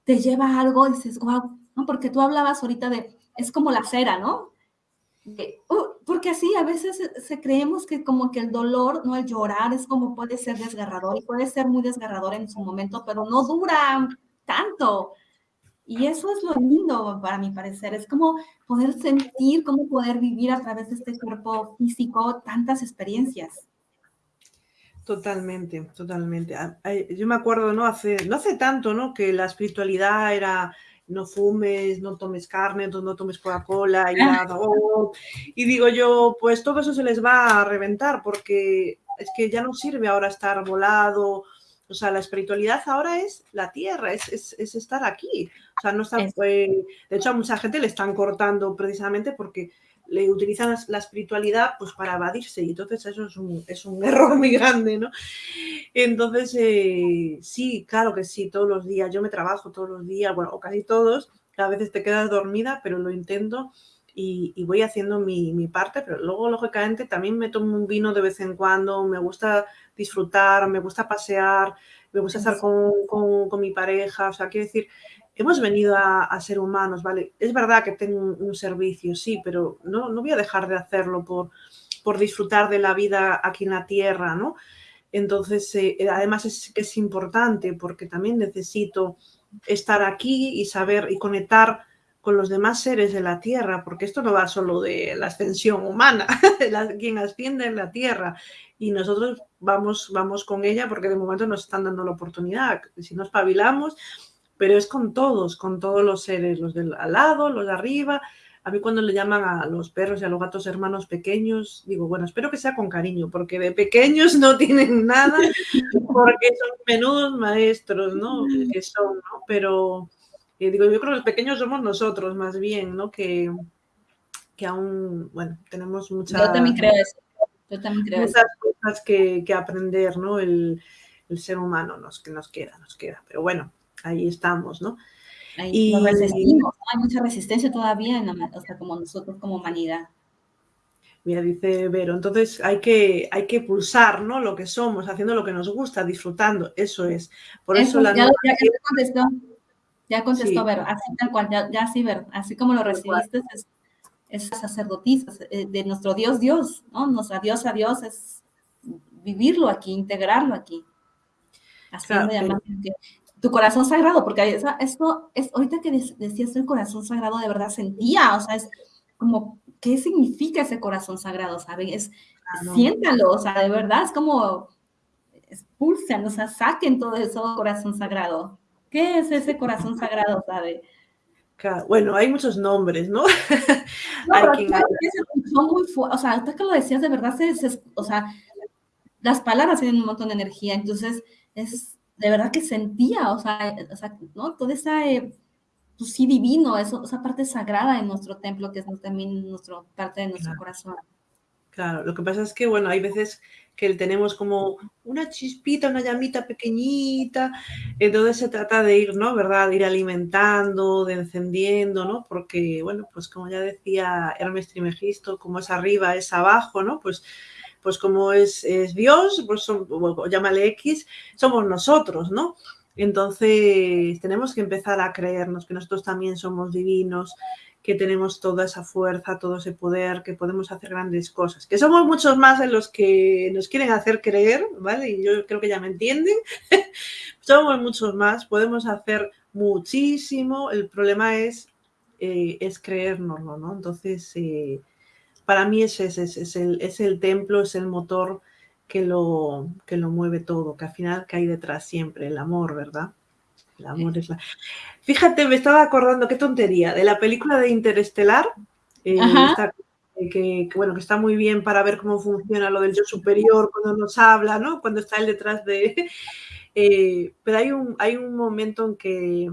te lleva a algo dices, wow, ¿no? Porque tú hablabas ahorita de, es como la cera, ¿no? Uh, porque así a veces se, creemos que como que el dolor, ¿no? El llorar es como puede ser desgarrador y puede ser muy desgarrador en su momento, pero no dura tanto. Y eso es lo lindo para mi parecer, es como poder sentir, como poder vivir a través de este cuerpo físico tantas experiencias. Totalmente, totalmente. Ah, yo me acuerdo, ¿no? Hace, no hace tanto, ¿no? Que la espiritualidad era no fumes, no tomes carne, no tomes Coca-Cola y ah. Y digo yo, pues todo eso se les va a reventar porque es que ya no sirve ahora estar volado. O sea, la espiritualidad ahora es la tierra, es, es, estar aquí. O sea, no está, pues, de hecho, a mucha gente le están cortando precisamente porque le utilizan la espiritualidad pues para evadirse y entonces eso es un, es un error muy grande, ¿no? Entonces, eh, sí, claro que sí, todos los días, yo me trabajo todos los días, bueno, o casi todos, a veces te quedas dormida, pero lo intento y, voy haciendo mi, mi, parte, pero luego, lógicamente, también me tomo un vino de vez en cuando, me gusta disfrutar, me gusta pasear, me gusta estar con, con, con mi pareja, o sea, quiero decir, hemos venido a, ser humanos, ¿vale? Es verdad que tengo un, servicio, sí, pero no, no, voy a dejar de hacerlo por, por disfrutar de la vida aquí en la Tierra, ¿no? Entonces, eh, además es que es importante porque también necesito estar aquí y saber y conectar con los demás seres de la Tierra, porque esto no va solo de la ascensión humana, quien asciende en la Tierra, y nosotros vamos, vamos con ella porque de momento nos están dando la oportunidad. Si nos espabilamos, pero es con todos, con todos los seres, los del al lado, los de arriba. A mí cuando le llaman a los perros y a los gatos hermanos pequeños, digo, bueno, espero que sea con cariño, porque de pequeños no tienen nada, porque son menudos maestros, ¿no? Que son, ¿no? Pero eh, digo, yo creo que los pequeños somos nosotros más bien, ¿no? Que, que aún, bueno, tenemos muchas... Yo también creo eso. Yo también creo muchas cosas que, que, aprender, ¿no? El, el ser humano nos, que nos queda, nos queda. Pero bueno, ahí estamos, ¿no? Y, resistimos, hay mucha resistencia todavía, en o sea, como nosotros como humanidad. Mira, dice Vero, entonces hay que, hay que pulsar, ¿no? Lo que somos, haciendo lo que nos gusta, disfrutando, eso es. Por eso, la ya, ya, contestó, ya contestó Vero, así tal cual, ya, ya sí, Vero, así como lo recibiste, es, es sacerdotisa eh, de nuestro Dios, Dios, ¿no? Nuestra Dios a Dios es vivirlo aquí, integrarlo aquí. Haciendo claro, tu corazón sagrado, porque esto es, ahorita que decías el corazón sagrado, de verdad sentía, o sea, es como, ¿qué significa ese corazón sagrado? ¿Sabes? Ah, siéntalo, o sea, de verdad, es como, expulsen, o sea, saquen todo eso, corazón sagrado. ¿Qué es ese corazón sagrado, sabe? Bueno, hay muchos nombres, ¿no? no quien... son muy o sea, hasta que lo decías, de verdad, o sea, las palabras tienen un montón de energía, entonces es de verdad que sentía, o sea, o sea ¿no? Todo esa, eh, pues sí, divino, eso, esa parte sagrada en nuestro templo, que es también nuestro, parte de nuestro corazón. Claro, lo que pasa es que, bueno, hay veces que tenemos como una chispita, una llamita pequeñita, entonces se trata de ir, ¿no? ¿Verdad? De ir alimentando, de encendiendo, ¿no? Porque, bueno, pues como ya decía Hermes Trimegisto, como es arriba, es abajo, ¿no? Pues, pues como es, Dios, pues llámale X, somos nosotros, ¿no? Entonces tenemos que empezar a creernos que nosotros también somos divinos, que tenemos toda esa fuerza, todo ese poder, que podemos hacer grandes cosas, que somos muchos más de los que nos quieren hacer creer, ¿vale? Y yo creo que ya me entienden. somos muchos más, podemos hacer muchísimo, el problema es, eh, es creérnoslo, ¿no? Entonces, eh, para mí ese, es, el, es el templo, es el motor que lo, que lo mueve todo, que al final cae detrás siempre, el amor, ¿verdad? El amor es la... Fíjate, me estaba acordando, qué tontería, de la película de Interestelar, eh, eh, que, bueno, que está muy bien para ver cómo funciona lo del yo superior cuando nos habla, ¿no? Cuando está él detrás de... Eh, pero hay un, hay un momento en que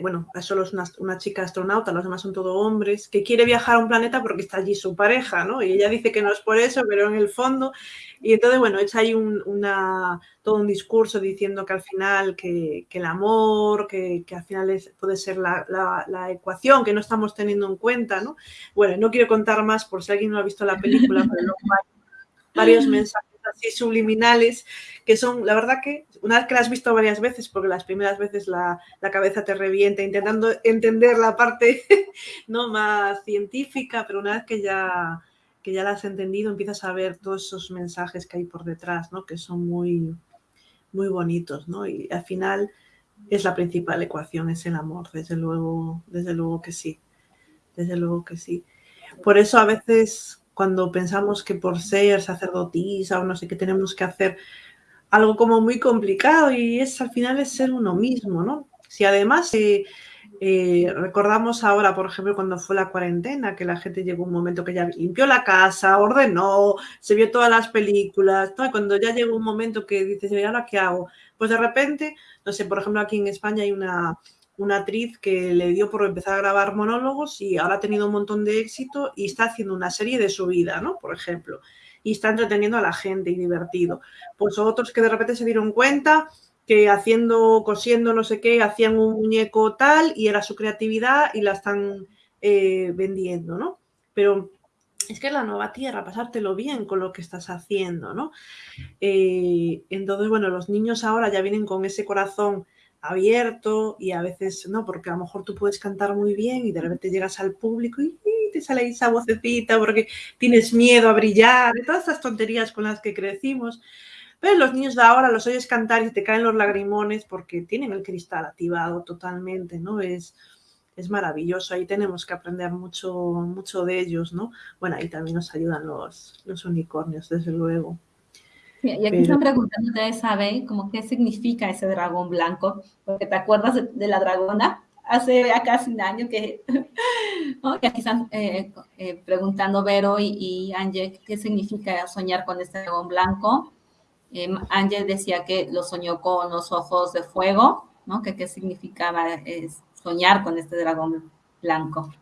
bueno, solo es una, chica astronauta, los demás son todos hombres, que quiere viajar a un planeta porque está allí su pareja, ¿no? Y ella dice que no es por eso, pero en el fondo, y entonces, bueno, echa ahí un, una, todo un discurso diciendo que al final, que, el amor, que, al final es, puede ser la, la, ecuación que no estamos teniendo en cuenta, ¿no? Bueno, no quiero contar más por si alguien no ha visto la película, pero hay varios mensajes así subliminales, que son, la verdad que, una vez que las has visto varias veces, porque las primeras veces la, cabeza te revienta intentando entender la parte no más científica, pero una vez que ya, que ya la has entendido, empiezas a ver todos esos mensajes que hay por detrás, ¿no? que son muy, muy bonitos, ¿no? Y al final es la principal ecuación, es el amor, desde luego, desde luego que sí, desde luego que sí. Por eso a veces cuando pensamos que por ser sacerdotisa o no sé qué tenemos que hacer algo como muy complicado y es al final es ser uno mismo, ¿no? Si además eh, eh, recordamos ahora, por ejemplo, cuando fue la cuarentena, que la gente llegó un momento que ya limpió la casa, ordenó, se vio todas las películas, ¿no? cuando ya llegó un momento que dices, ¿y ahora qué hago? Pues de repente, no sé, por ejemplo, aquí en España hay una, una actriz que le dio por empezar a grabar monólogos y ahora ha tenido un montón de éxito y está haciendo una serie de su vida, ¿no? Por ejemplo, y está entreteniendo a la gente y divertido. Pues otros que de repente se dieron cuenta que haciendo, cosiendo no sé qué, hacían un muñeco tal y era su creatividad y la están eh, vendiendo, ¿no? Pero es que es la nueva tierra, pasártelo bien con lo que estás haciendo, ¿no? Eh, entonces, bueno, los niños ahora ya vienen con ese corazón abierto y a veces no, porque a lo mejor tú puedes cantar muy bien y de repente llegas al público y, te sale esa vocecita porque tienes miedo a brillar, y todas estas tonterías con las que crecimos. Pero los niños de ahora los oyes cantar y te caen los lagrimones porque tienen el cristal activado totalmente, ¿no? Es, es maravilloso, ahí tenemos que aprender mucho, mucho de ellos, ¿no? Bueno, ahí también nos ayudan los, los unicornios, desde luego. Y aquí están preguntando, ustedes saben como qué significa ese dragón blanco, porque te acuerdas de, la dragona hace ya casi un año que, y aquí están eh, eh, preguntando Vero y, y Ángel qué significa soñar con este dragón blanco. Eh, Ángel decía que lo soñó con los ojos de fuego, ¿no? Que qué significaba soñar con este dragón blanco.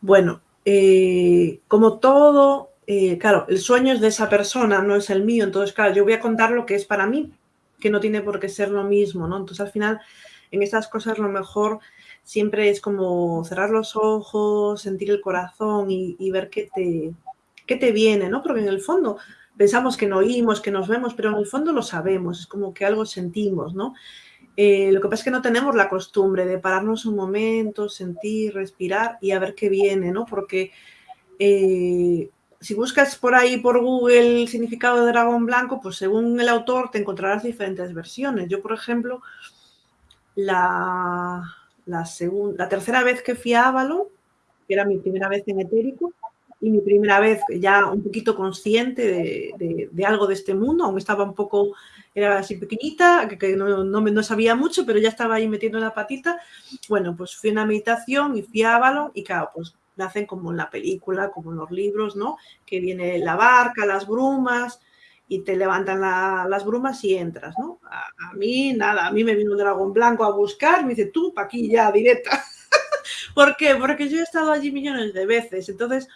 Bueno, como todo eh, claro, el sueño es de esa persona, no es el mío. Entonces, claro, yo voy a contar lo que es para mí, que no tiene por qué ser lo mismo, ¿no? Entonces, al final, en estas cosas lo mejor siempre es como cerrar los ojos, sentir el corazón y, ver qué te, qué te viene, ¿no? Porque en el fondo pensamos que no oímos, que nos vemos, pero en el fondo lo sabemos, es como que algo sentimos, ¿no? Eh, lo que pasa es que no tenemos la costumbre de pararnos un momento, sentir, respirar y a ver qué viene, ¿no? Porque eh, si buscas por ahí por Google el significado de dragón blanco, pues según el autor te encontrarás diferentes versiones. Yo, por ejemplo, la, la, la tercera vez que fui a Avalon, que era mi primera vez en etérico, y mi primera vez ya un poquito consciente de, algo de este mundo, aunque estaba un poco, era así pequeñita, que, no, no, no, sabía mucho, pero ya estaba ahí metiendo la patita. Bueno, pues fui a una meditación y fui a Avalon y claro, pues hacen como en la película, como en los libros, ¿no? Que viene la barca, las brumas y te levantan las brumas y entras, ¿no? A, mí nada, a mí me vino un dragón blanco a buscar, me dice, tú, pa' aquí ya, directa. ¿Por qué? Porque yo he estado allí millones de veces, entonces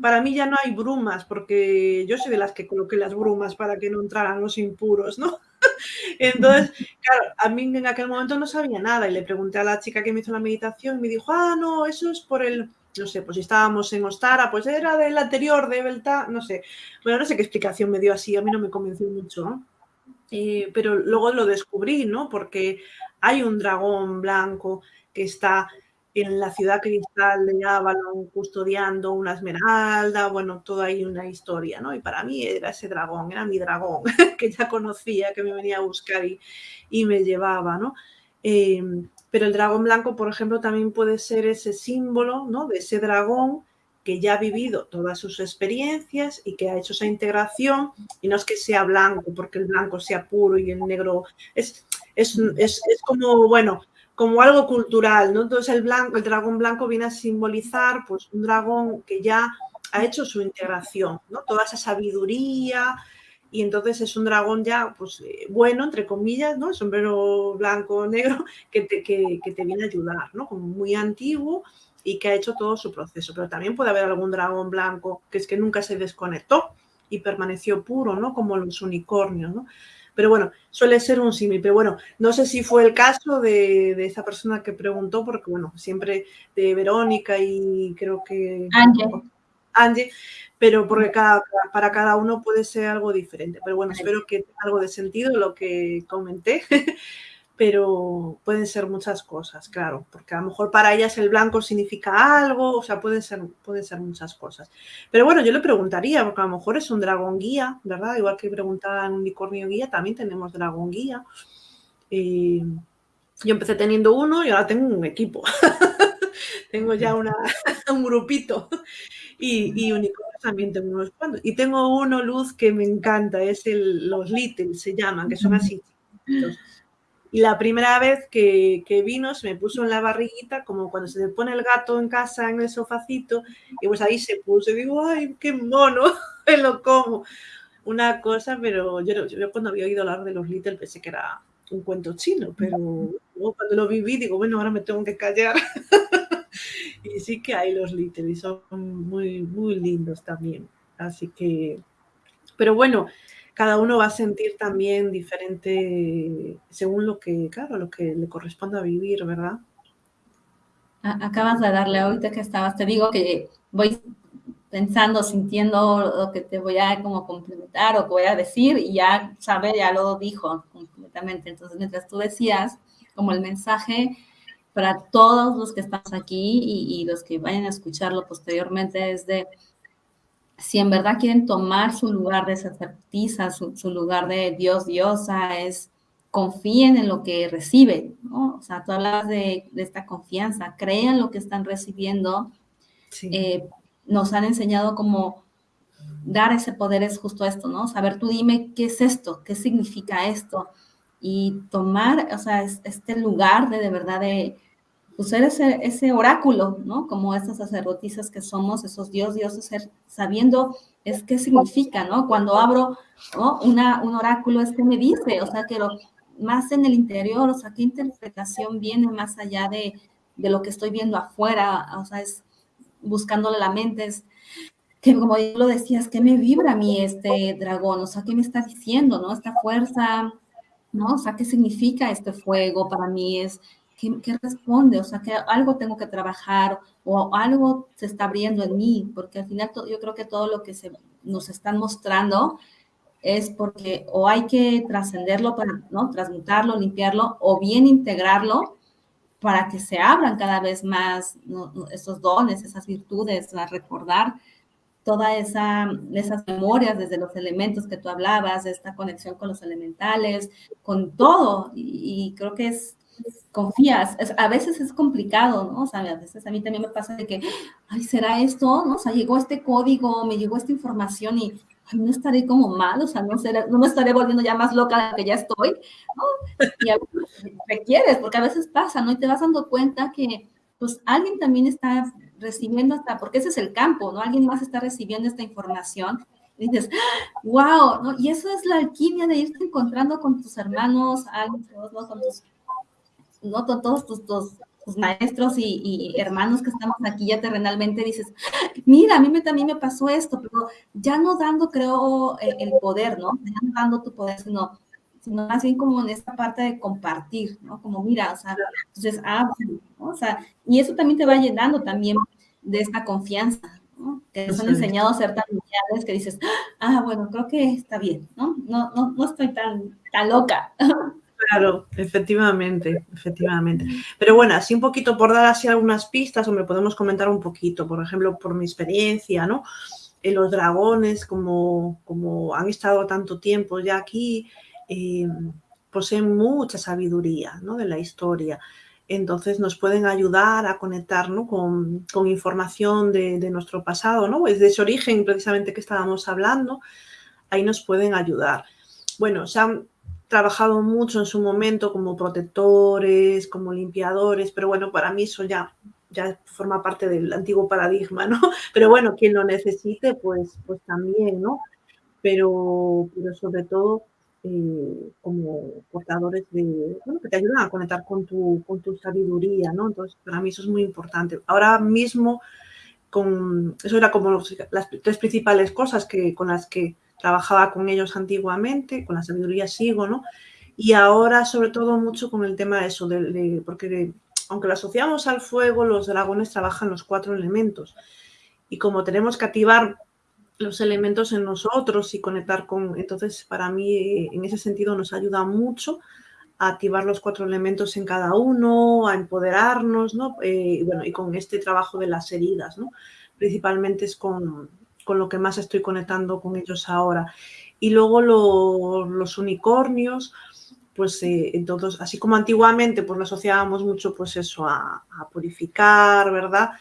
para mí ya no hay brumas, porque yo soy de las que coloqué las brumas para que no entraran los impuros, ¿no? Entonces, claro, a mí en aquel momento no sabía nada y le pregunté a la chica que me hizo la meditación y me dijo, ah, no, eso es por el, no sé, pues si estábamos en Ostara, pues era del anterior, de Belta, no sé. Bueno, no sé qué explicación me dio así, a mí no me convenció mucho, ¿no? Eh, pero luego lo descubrí, ¿no? Porque hay un dragón blanco que está en la ciudad cristal de Avalon custodiando una esmeralda, bueno, toda ahí una historia, ¿no? Y para mí era ese dragón, era mi dragón, que ya conocía, que me venía a buscar y, y me llevaba, ¿no? Em, pero el dragón blanco, por ejemplo, también puede ser ese símbolo, ¿no? De ese dragón que ya ha vivido todas sus experiencias y que ha hecho esa integración, y no es que sea blanco, porque el blanco sea puro y el negro es, es, es, es como, bueno, como algo cultural, ¿no? Entonces el, blanco, el dragón blanco viene a simbolizar pues, un dragón que ya ha hecho su integración, ¿no? Toda esa sabiduría y entonces es un dragón ya, pues, eh, bueno, entre comillas, ¿no? Sombrero blanco, negro, que te, que, que te viene a ayudar, ¿no? Como muy antiguo y que ha hecho todo su proceso. Pero también puede haber algún dragón blanco que es que nunca se desconectó y permaneció puro, ¿no? Como los unicornios, ¿no? Pero bueno, suele ser un símil. Pero bueno, no sé si fue el caso de, de, esa persona que preguntó, porque bueno, siempre de Verónica y creo que... Angie. Angie, pero porque cada, para cada uno puede ser algo diferente. Pero bueno, espero que tenga algo de sentido lo que comenté. pero pueden ser muchas cosas, claro, porque a lo mejor para ellas el blanco significa algo, o sea, pueden ser, pueden ser muchas cosas. Pero bueno, yo le preguntaría, porque a lo mejor es un dragón guía, ¿verdad? Igual que preguntaban unicornio guía, también tenemos dragón guía. Eh, yo empecé teniendo uno y ahora tengo un equipo. tengo ya una, un grupito. Y, y unicornios también tengo unos cuantos. Y tengo uno, Luz, que me encanta, es el, los Little, se llaman, que son así y la primera vez que, que, vino se me puso en la barriguita, como cuando se le pone el gato en casa en el sofacito, y pues ahí se puso y digo, ay, qué mono, me lo como. Una cosa, pero yo, yo cuando había oído hablar de los Little pensé que era un cuento chino, pero cuando lo viví digo, bueno, ahora me tengo que callar. y sí que hay los Little y son muy, muy lindos también. Así que, pero bueno, cada uno va a sentir también diferente según lo que, claro, lo que le corresponda vivir, ¿verdad? Acabas de darle ahorita que estabas, te digo que voy pensando, sintiendo lo que te voy a como complementar o que voy a decir y ya sabe, ya lo dijo completamente. Entonces, mientras tú decías, como el mensaje para todos los que estamos aquí y, y los que vayan a escucharlo posteriormente es de si en verdad quieren tomar su lugar de sacerdotisa, su, su, lugar de Dios, diosa, es confíen en lo que reciben, ¿no? O sea, tú hablas de, de esta confianza, crean lo que están recibiendo. Sí. Eh, nos han enseñado cómo dar ese poder es justo esto, ¿no? Saber, tú dime qué es esto, qué significa esto, y tomar, o sea, es, este lugar de de verdad de pues ese, ese oráculo, ¿no? Como estas sacerdotisas que somos, esos dios, dioses, sabiendo es qué significa, ¿no? Cuando abro ¿no? Una, un oráculo es que me dice, o sea, que más en el interior, o sea, qué interpretación viene más allá de, de lo que estoy viendo afuera, o sea, es buscándole la mente, es que como yo lo decías, que me vibra a mí este dragón, o sea, qué me está diciendo, ¿no? Esta fuerza, ¿no? O sea, qué significa este fuego para mí, es ¿qué, ¿qué, responde? O sea, que algo tengo que trabajar o algo se está abriendo en mí, porque al final yo creo que todo lo que se, nos están mostrando es porque o hay que trascenderlo para, ¿no? Transmutarlo, limpiarlo, o bien integrarlo para que se abran cada vez más esos dones, esas virtudes, a recordar toda esa, esas memorias desde los elementos que tú hablabas, esta conexión con los elementales, con todo, y, y creo que es confías, es, a veces es complicado, ¿no? O sea, a veces a mí también me pasa de que, ay, ¿será esto? ¿No? O sea, llegó este código, me llegó esta información y ay, no estaré como mal, o sea, no, seré, no me estaré volviendo ya más loca de la que ya estoy, ¿no? Y a veces requieres, porque a veces pasa, ¿no? Y te vas dando cuenta que, pues, alguien también está recibiendo hasta, porque ese es el campo, ¿no? Alguien más está recibiendo esta información y dices, wow, ¿no? Y eso es la alquimia de irte encontrando con tus hermanos, alguien, ¿no? con tus no todos tus, tus, maestros y, hermanos que estamos aquí ya terrenalmente, dices, mira, a mí me, también me pasó esto, pero ya no dando, creo, el poder, ¿no? Ya no dando tu poder, sino, sino más bien como en esta parte de compartir, ¿no? Como, mira, o sea, entonces, ah, o sea, y eso también te va llenando también de esta confianza, ¿no? Que nos han enseñado a ser tan mundiales que dices, ah, bueno, creo que está bien, ¿no? No, no, no estoy tan, tan loca. Claro, efectivamente, efectivamente. Pero bueno, así un poquito por dar así algunas pistas, o me podemos comentar un poquito, por ejemplo, por mi experiencia, ¿no? En los dragones, como, como han estado tanto tiempo ya aquí, eh, poseen mucha sabiduría, ¿no? De la historia. Entonces nos pueden ayudar a conectar ¿no? con, información de, de, nuestro pasado, ¿no? Es de ese origen precisamente que estábamos hablando, ahí nos pueden ayudar. Bueno, se han trabajado mucho en su momento como protectores, como limpiadores, pero bueno, para mí eso ya, ya forma parte del antiguo paradigma, ¿no? Pero bueno, quien lo necesite, pues, pues también, ¿no? Pero, pero sobre todo eh, como portadores de, bueno, que te ayudan a conectar con tu, con tu sabiduría, ¿no? Entonces, para mí eso es muy importante. Ahora mismo, con, eso era como las tres principales cosas que, con las que trabajaba con ellos antiguamente, con la sabiduría sigo, ¿no? Y ahora sobre todo mucho con el tema de eso, de, porque aunque lo asociamos al fuego, los dragones trabajan los cuatro elementos. Y como tenemos que activar los elementos en nosotros y conectar con, entonces para mí en ese sentido nos ayuda mucho a activar los cuatro elementos en cada uno, a empoderarnos, ¿no? Eh, y bueno, y con este trabajo de las heridas, ¿no? Principalmente es con, con lo que más estoy conectando con ellos ahora. Y luego los unicornios, pues eh, entonces, así como antiguamente pues lo asociábamos mucho pues eso a, purificar, ¿verdad?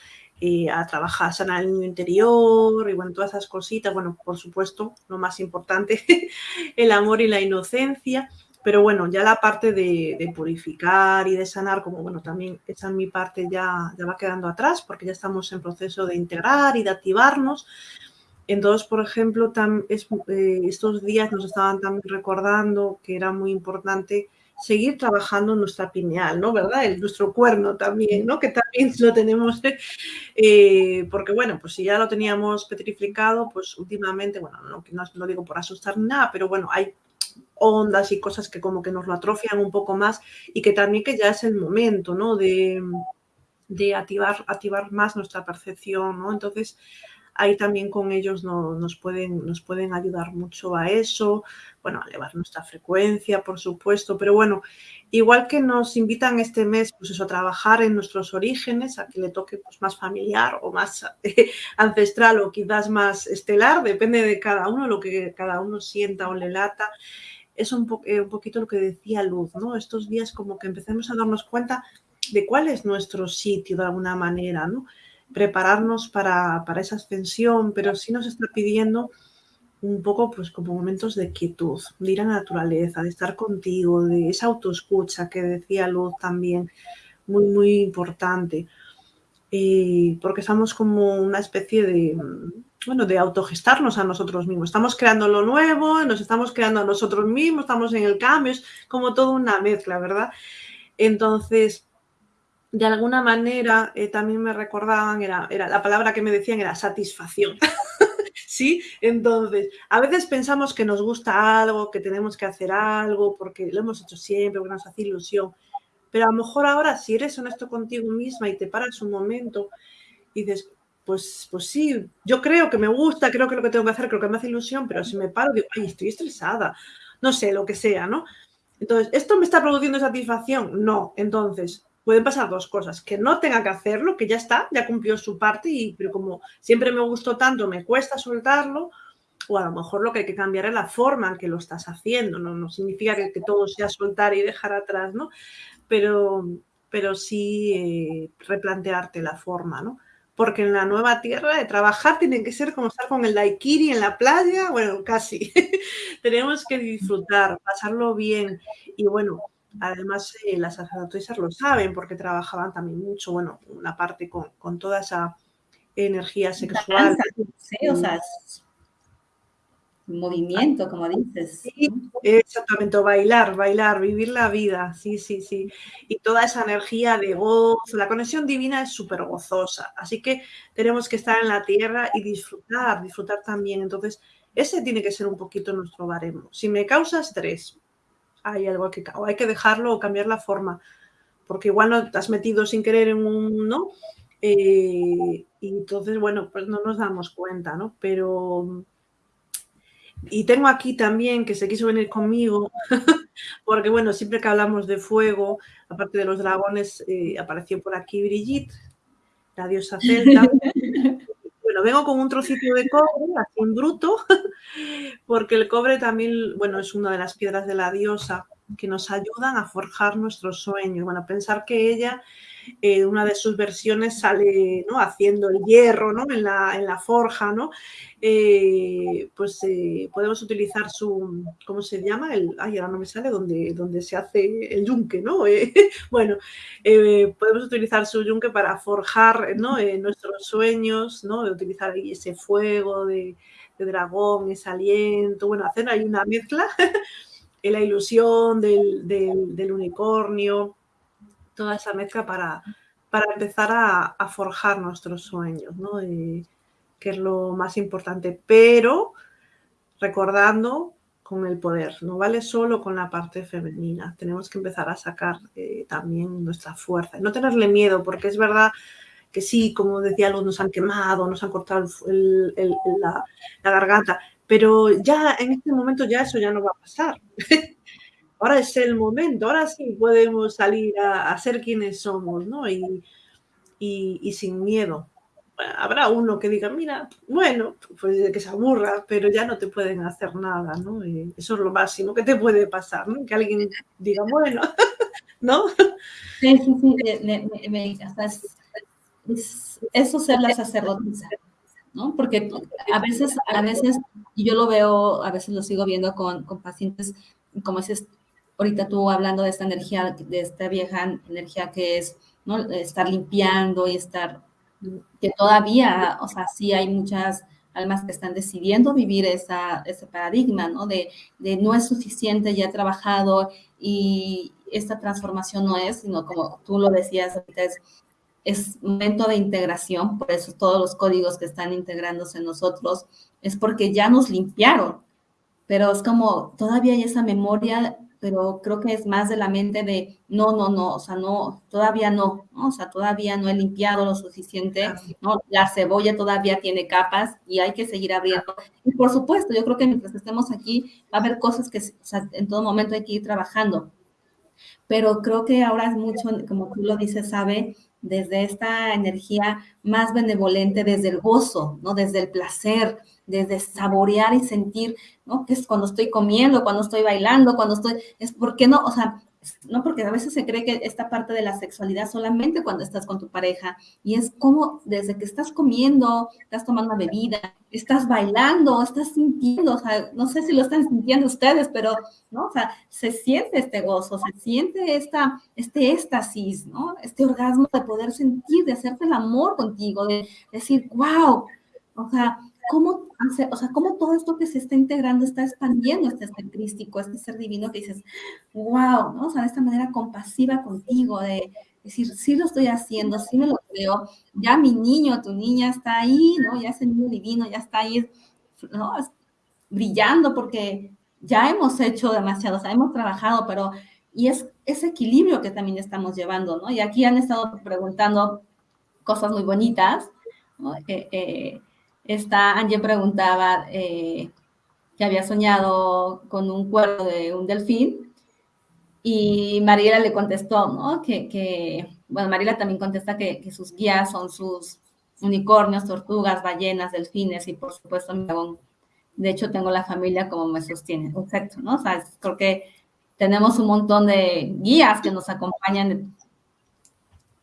Eh, a trabajar, sanar el niño interior y bueno, todas esas cositas, bueno, por supuesto, lo más importante, el amor y la inocencia, pero bueno, ya la parte de, purificar y de sanar, como bueno, también esa mi parte ya, ya va quedando atrás porque ya estamos en proceso de integrar y de activarnos, entonces, por ejemplo, eh, estos días nos estaban también recordando que era muy importante seguir trabajando nuestra pineal, ¿no? ¿Verdad? En nuestro cuerno también, ¿no? Que también lo tenemos, eh, porque bueno, pues si ya lo teníamos petrificado, pues últimamente, bueno, no, no lo digo por asustar nada, pero bueno, hay ondas y cosas que como que nos lo atrofian un poco más y que también que ya es el momento, ¿no? De, de activar, activar más nuestra percepción, ¿no? Entonces, ahí también con ellos nos, pueden, nos pueden ayudar mucho a eso, bueno, a elevar nuestra frecuencia, por supuesto, pero bueno, igual que nos invitan este mes, pues a trabajar en nuestros orígenes, a que le toque pues, más familiar o más ancestral o quizás más estelar, depende de cada uno, lo que cada uno sienta o le lata, es un, eh, un poquito lo que decía Luz, ¿no? Estos días como que empecemos a darnos cuenta de cuál es nuestro sitio de alguna manera, ¿no? Prepararnos para, esa ascensión, pero sí nos está pidiendo un poco pues como momentos de quietud, de ir a la naturaleza, de estar contigo, de esa autoescucha que decía Luz también, muy, muy importante. porque estamos como una especie de, bueno, de autogestarnos a nosotros mismos. Estamos creando lo nuevo, nos estamos creando a nosotros mismos, estamos en el cambio, es como toda una mezcla, ¿verdad? Entonces, de alguna manera eh, también me recordaban, era, era, la palabra que me decían era satisfacción. ¿Sí? Entonces, a veces pensamos que nos gusta algo, que tenemos que hacer algo, porque lo hemos hecho siempre, porque nos hace ilusión. Pero a lo mejor ahora, si eres honesto contigo misma y te paras un momento y dices, pues, pues sí, yo creo que me gusta, creo que lo que tengo que hacer, creo que me hace ilusión, pero si me paro, digo, ay, estoy estresada, no sé, lo que sea, ¿no? Entonces, ¿esto me está produciendo satisfacción? No. Entonces, pueden pasar dos cosas, que no tenga que hacerlo, que ya está, ya cumplió su parte, y, pero como siempre me gustó tanto, me cuesta soltarlo, o a lo mejor lo que hay que cambiar es la forma en que lo estás haciendo, no, no significa que, todo sea soltar y dejar atrás, ¿no? Pero, pero sí eh, replantearte la forma, ¿no? Porque en la nueva tierra de trabajar tiene que ser como estar con el daiquiri en la playa, bueno, casi. Tenemos que disfrutar, pasarlo bien y bueno, Además, eh, las sacerdotisas lo saben porque trabajaban también mucho, bueno, una parte con, toda esa energía sexual. Sí, o sea, movimiento, como dices. Sí, exactamente, bailar, bailar, vivir la vida, sí, sí, sí. Y toda esa energía de gozo, la conexión divina es súper gozosa, así que tenemos que estar en la tierra y disfrutar, disfrutar también. Entonces, ese tiene que ser un poquito nuestro baremo. Si me causa estrés, hay algo que, o hay que dejarlo o cambiar la forma, porque igual no te has metido sin querer en un, ¿no? Eh, y entonces, bueno, pues no nos damos cuenta, ¿no? Pero y tengo aquí también que se quiso venir conmigo, porque bueno, siempre que hablamos de fuego, aparte de los dragones, eh, apareció por aquí Brigitte, la diosa celta. bueno, vengo con un trocito de cobre, así en bruto, porque el cobre también, bueno, es una de las piedras de la diosa que nos ayudan a forjar nuestros sueños. Bueno, pensar que ella eh, una de sus versiones sale ¿no? haciendo el hierro ¿no? en, la, en la forja, ¿no? Eh, pues eh, podemos utilizar su, ¿cómo se llama? El, ay, ahora no me sale, donde, donde se hace el yunque, ¿no? bueno, podemos utilizar su yunque para forjar ¿no? nuestros sueños, ¿no? De utilizar ahí ese fuego de, dragón, ese aliento, bueno, hacer ahí una mezcla la ilusión del, del unicornio, toda esa mezcla para, para empezar a, forjar nuestros sueños, ¿no? que es lo más importante, pero recordando con el poder, no vale solo con la parte femenina, tenemos que empezar a sacar eh, también nuestra fuerza, no tenerle miedo, porque es verdad que sí, como decía Luz, nos han quemado, nos han cortado la, la, garganta, pero ya en este momento ya eso ya no va a pasar. ahora es el momento, ahora sí podemos salir a, ser quienes somos, ¿no? Y, sin miedo. Habrá uno que diga, mira, bueno, pues que se aburra, pero ya no te pueden hacer nada, ¿no? eso es lo máximo que te puede pasar, ¿no? Que alguien diga, bueno, ¿no? Sí, sí, sí, me, es, eso ser la sacerdotisa, ¿no? Porque a veces, a veces, y yo lo veo, a veces lo sigo viendo con, con pacientes, como dices, ahorita tú hablando de esta energía, de esta vieja energía que es, ¿no? Estar limpiando y estar, que todavía, o sea, sí hay muchas almas que están decidiendo vivir esa, ese paradigma, ¿no? De, de no es suficiente, ya he trabajado y esta transformación no es, sino como tú lo decías ahorita, es, es momento de integración, por eso todos los códigos que están integrándose en nosotros, es porque ya nos limpiaron, pero es como todavía hay esa memoria pero creo que es más de la mente de no, no, no, o sea, no, todavía no, ¿no? o sea, todavía no he limpiado lo suficiente, ¿no? La cebolla todavía tiene capas y hay que seguir abriendo. Y por supuesto, yo creo que mientras estemos aquí va a haber cosas que o sea, en todo momento hay que ir trabajando. Pero creo que ahora es mucho, como tú lo dices, sabe, desde esta energía más benevolente, desde el gozo, ¿no? Desde el placer, desde saborear y sentir, ¿no? Que es cuando estoy comiendo, cuando estoy bailando, cuando estoy, es porque no, o sea, no porque a veces se cree que esta parte de la sexualidad solamente cuando estás con tu pareja y es como desde que estás comiendo, estás tomando bebida, estás bailando, estás sintiendo, o sea, no sé si lo están sintiendo ustedes, pero, ¿no? O sea, se siente este gozo, se siente esta, este éxtasis, ¿no? Este orgasmo de poder sentir, de hacerte el amor contigo, de decir, wow, o sea, cómo o sea, cómo todo esto que se está integrando está expandiendo este ser crístico, este ser divino que dices, wow, ¿no? O sea, de esta manera compasiva contigo, de decir, sí lo estoy haciendo, sí me lo creo, ya mi niño, tu niña está ahí, ¿no? Ya ese niño divino ya está ahí, ¿no? Brillando porque ya hemos hecho demasiado, o sea, hemos trabajado, pero, y es ese equilibrio que también estamos llevando, ¿no? Y aquí han estado preguntando cosas muy bonitas, ¿no? Eh, eh, esta Angie preguntaba eh, que había soñado con un cuerpo de un delfín y Mariela le contestó, ¿no? Que, bueno, Mariela también contesta que, sus guías son sus unicornios, tortugas, ballenas, delfines y por supuesto mi dragón. De hecho, tengo la familia como me sostiene. Exacto, ¿no? O sea, creo que tenemos un montón de guías que nos acompañan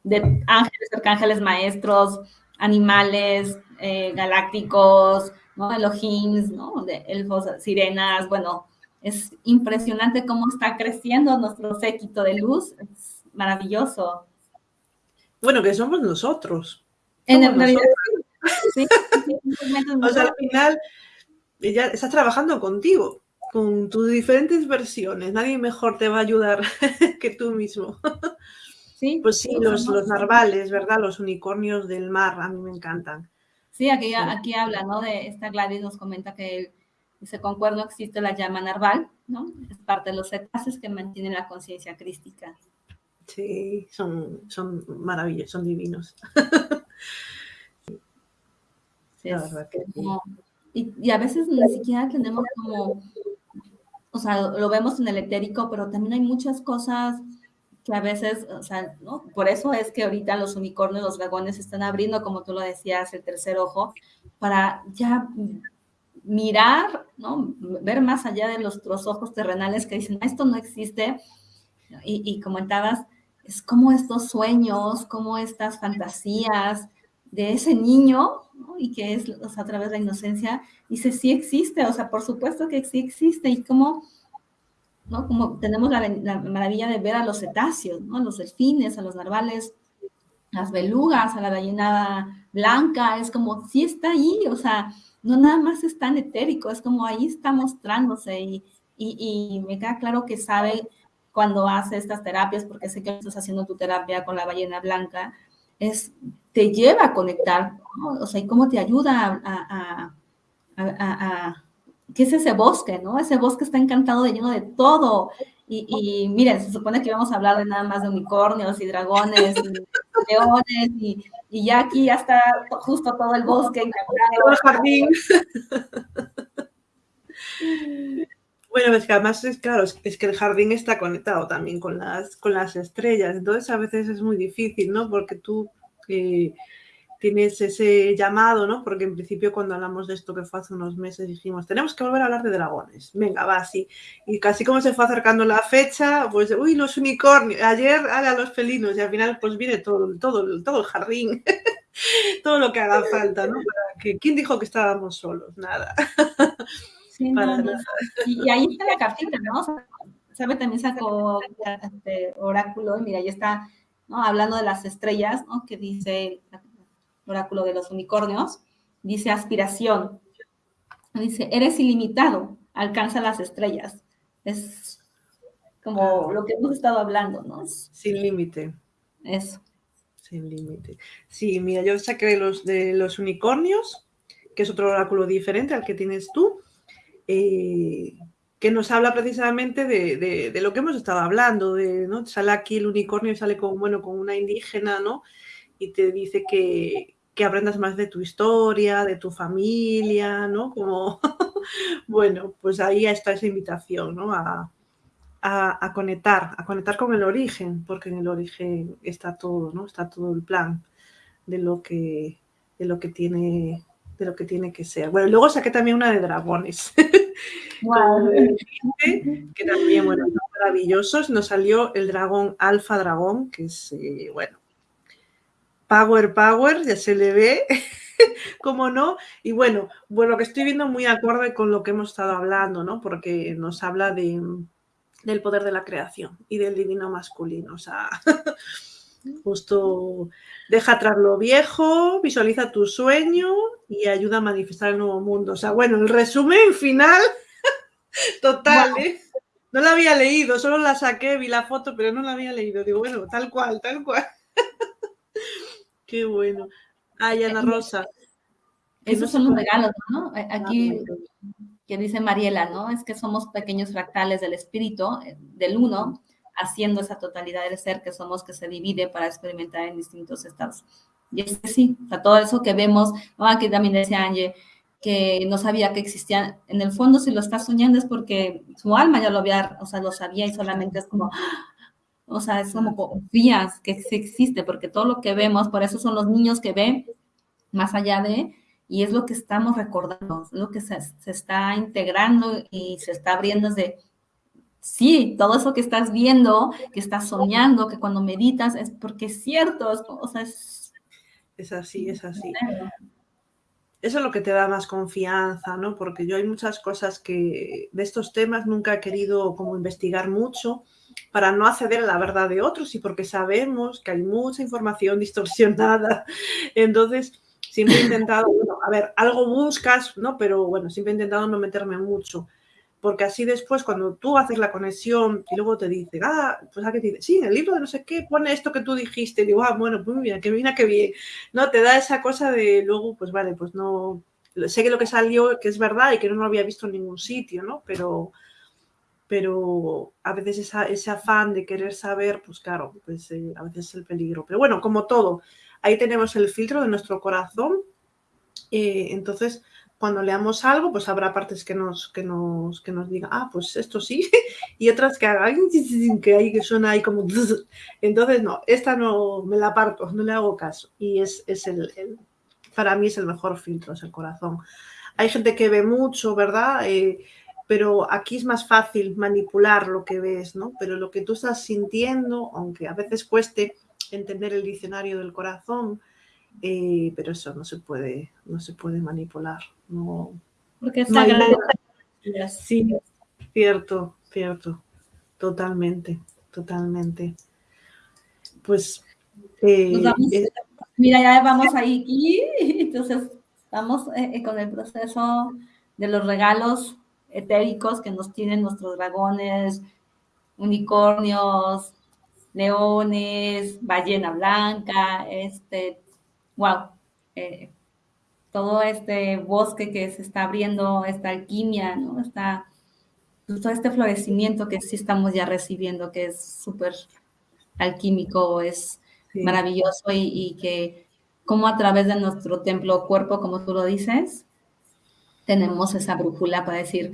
de ángeles, arcángeles, maestros, animales, eh, galácticos, ¿no? Elohims, ¿no? De elfos, sirenas, bueno, es impresionante cómo está creciendo nuestro séquito de luz, es maravilloso. Bueno, que somos nosotros. en realidad, sí, o sea, al final, ella está trabajando contigo, con tus diferentes versiones. Nadie mejor te va a ayudar que tú mismo. Sí, pues sí, los, los narvales, ¿verdad? Los unicornios del mar, a mí me encantan. Sí, aquí, aquí habla, ¿no? De esta Gladys nos comenta que dice, concuerdo, existe la llama narval, ¿no? Es parte de los cetáceos que mantienen la conciencia crística. Sí, son, son maravillosos, son divinos. sí, la verdad que y, y, a veces ni siquiera tenemos como, o sea, lo vemos en el etérico, pero también hay muchas cosas que a veces, o sea, ¿no? Por eso es que ahorita los unicornios, los dragones están abriendo, como tú lo decías, el tercer ojo, para ya mirar, ¿no? Ver más allá de los, ojos terrenales que dicen, esto no existe. Y, y comentabas, es como estos sueños, como estas fantasías de ese niño, ¿no? y que es o sea, a través de la inocencia, dice, sí existe, o sea, por supuesto que sí existe, y como ¿no? Como tenemos la, maravilla de ver a los cetáceos, ¿no? Los delfines, a los narvales, las belugas, a la ballena blanca, es como, sí está ahí, o sea, no nada más es tan etérico, es como ahí está mostrándose y, y, me queda claro que sabe cuando hace estas terapias, porque sé que estás haciendo tu terapia con la ballena blanca, es, te lleva a conectar, o sea, y cómo te ayuda a ¿qué es ese bosque, no? Ese bosque está encantado de lleno de todo. Y, miren, se supone que íbamos a hablar de nada más de unicornios y dragones y leones y, ya aquí ya está justo todo el bosque Todo el jardín. Bueno, es que además es claro, es, que el jardín está conectado también con las, con las estrellas, entonces a veces es muy difícil, ¿no? Porque tú eh, tienes ese llamado, ¿no? Porque en principio cuando hablamos de esto que fue hace unos meses dijimos, tenemos que volver a hablar de dragones. Venga, va, así. Y casi como se fue acercando la fecha, pues, uy, los unicornios, ayer haga los felinos y al final pues viene todo, todo, todo el jardín, todo lo que haga falta, ¿no? que, ¿Quién dijo que estábamos solos? Nada. Sí, Y, ahí está la cartita, ¿no? Sabe, también sacó este oráculo, y mira, ahí está, ¿no? Hablando de las estrellas, ¿no? Que dice oráculo de los unicornios, dice aspiración. Dice, eres ilimitado, alcanza las estrellas. Es como lo que hemos estado hablando, ¿no? Sin límite. Eso. Sin límite. Sí, mira, yo saqué los, de los unicornios, que es otro oráculo diferente al que tienes tú, eh, que nos habla precisamente de, de, lo que hemos estado hablando, de, ¿no? Sale aquí el unicornio y sale con, bueno, con una indígena, ¿no? Y te dice que, que aprendas más de tu historia, de tu familia, ¿no? Como, bueno, pues ahí está esa invitación, ¿no? A, conectar, a conectar con el origen, porque en el origen está todo, ¿no? Está todo el plan de lo que, de lo que tiene de lo que tiene que ser. Bueno, luego saqué también una de dragones. que también, bueno, maravillosos. Nos salió el dragón alfa dragón, que es, eh, bueno, Power Power, ya se le ve, como no. Y bueno, bueno, lo que estoy viendo muy acorde con lo que hemos estado hablando, ¿no? Porque nos habla de, del poder de la creación y del divino masculino. O sea, justo deja atrás lo viejo, visualiza tu sueño y ayuda a manifestar el nuevo mundo. O sea, bueno, el resumen final, total, ¿eh? No la había leído, solo la saqué, vi la foto, pero no la había leído. Digo, bueno, tal cual, tal cual. Qué bueno. Ay, Ana Rosa. Esos son los regalos, ¿no? Eh, ah, aquí, que dice Mariela, ¿no? Es que somos pequeños fractales del espíritu, eh, del uno, haciendo esa totalidad del ser que somos, que se divide para experimentar en distintos estados. Y es que sí, o sea, todo eso que vemos, ¿no? Aquí también decía Angie, que no sabía que existían, en el fondo si lo está soñando es porque su alma ya lo había, o sea, lo sabía y solamente es como, o sea, es como confías que existe, porque todo lo que vemos, por eso son los niños que ven más allá de, y es lo que estamos recordando, es lo que se, está integrando y se está abriendo desde, sí, todo eso que estás viendo, que estás soñando, que cuando meditas, es porque es cierto, o sea, es... Es así, es así. Eso es lo que te da más confianza, ¿no? Porque yo hay muchas cosas que de estos temas nunca he querido como investigar mucho, para no acceder a la verdad de otros y porque sabemos que hay mucha información distorsionada. Entonces, siempre he intentado, bueno, a ver, algo buscas, ¿no? Pero bueno, siempre he intentado no meterme mucho porque así después cuando tú haces la conexión y luego te dice, ah, pues a qué te dice, sí, en el libro de no sé qué pone esto que tú dijiste, y digo, ah, bueno, pues bien, que bien, que bien, ¿no? Te da esa cosa de luego, pues vale, pues no, sé que lo que salió, que es verdad y que no lo había visto en ningún sitio, ¿no? Pero, pero a veces esa, ese afán de querer saber, pues claro, pues eh, a veces es el peligro. Pero bueno, como todo, ahí tenemos el filtro de nuestro corazón, eh, entonces cuando leamos algo, pues habrá partes que nos, que nos, que nos digan, ah, pues esto sí, y otras que hagan, que ahí que suena ahí como... Entonces, no, esta no me la parto, no le hago caso. Y es, es el, para mí es el mejor filtro, es el corazón. Hay gente que ve mucho, ¿verdad? Eh, pero aquí es más fácil manipular lo que ves, ¿no? Pero lo que tú estás sintiendo, aunque a veces cueste entender el diccionario del corazón, eh, pero eso no se puede, no se puede manipular. No, Porque es sagrado. Sí, cierto, cierto. Totalmente, totalmente. Pues. Eh, eh, mira, ya vamos ahí, entonces vamos con el proceso de los regalos etéricos que nos tienen nuestros dragones, unicornios, leones, ballena blanca, este, wow, eh, todo este bosque que se está abriendo, esta alquimia, ¿no? Está, pues, todo este florecimiento que sí estamos ya recibiendo, que es súper alquímico, es maravilloso y, y, que como a través de nuestro templo cuerpo, como tú lo dices, tenemos esa brújula para decir,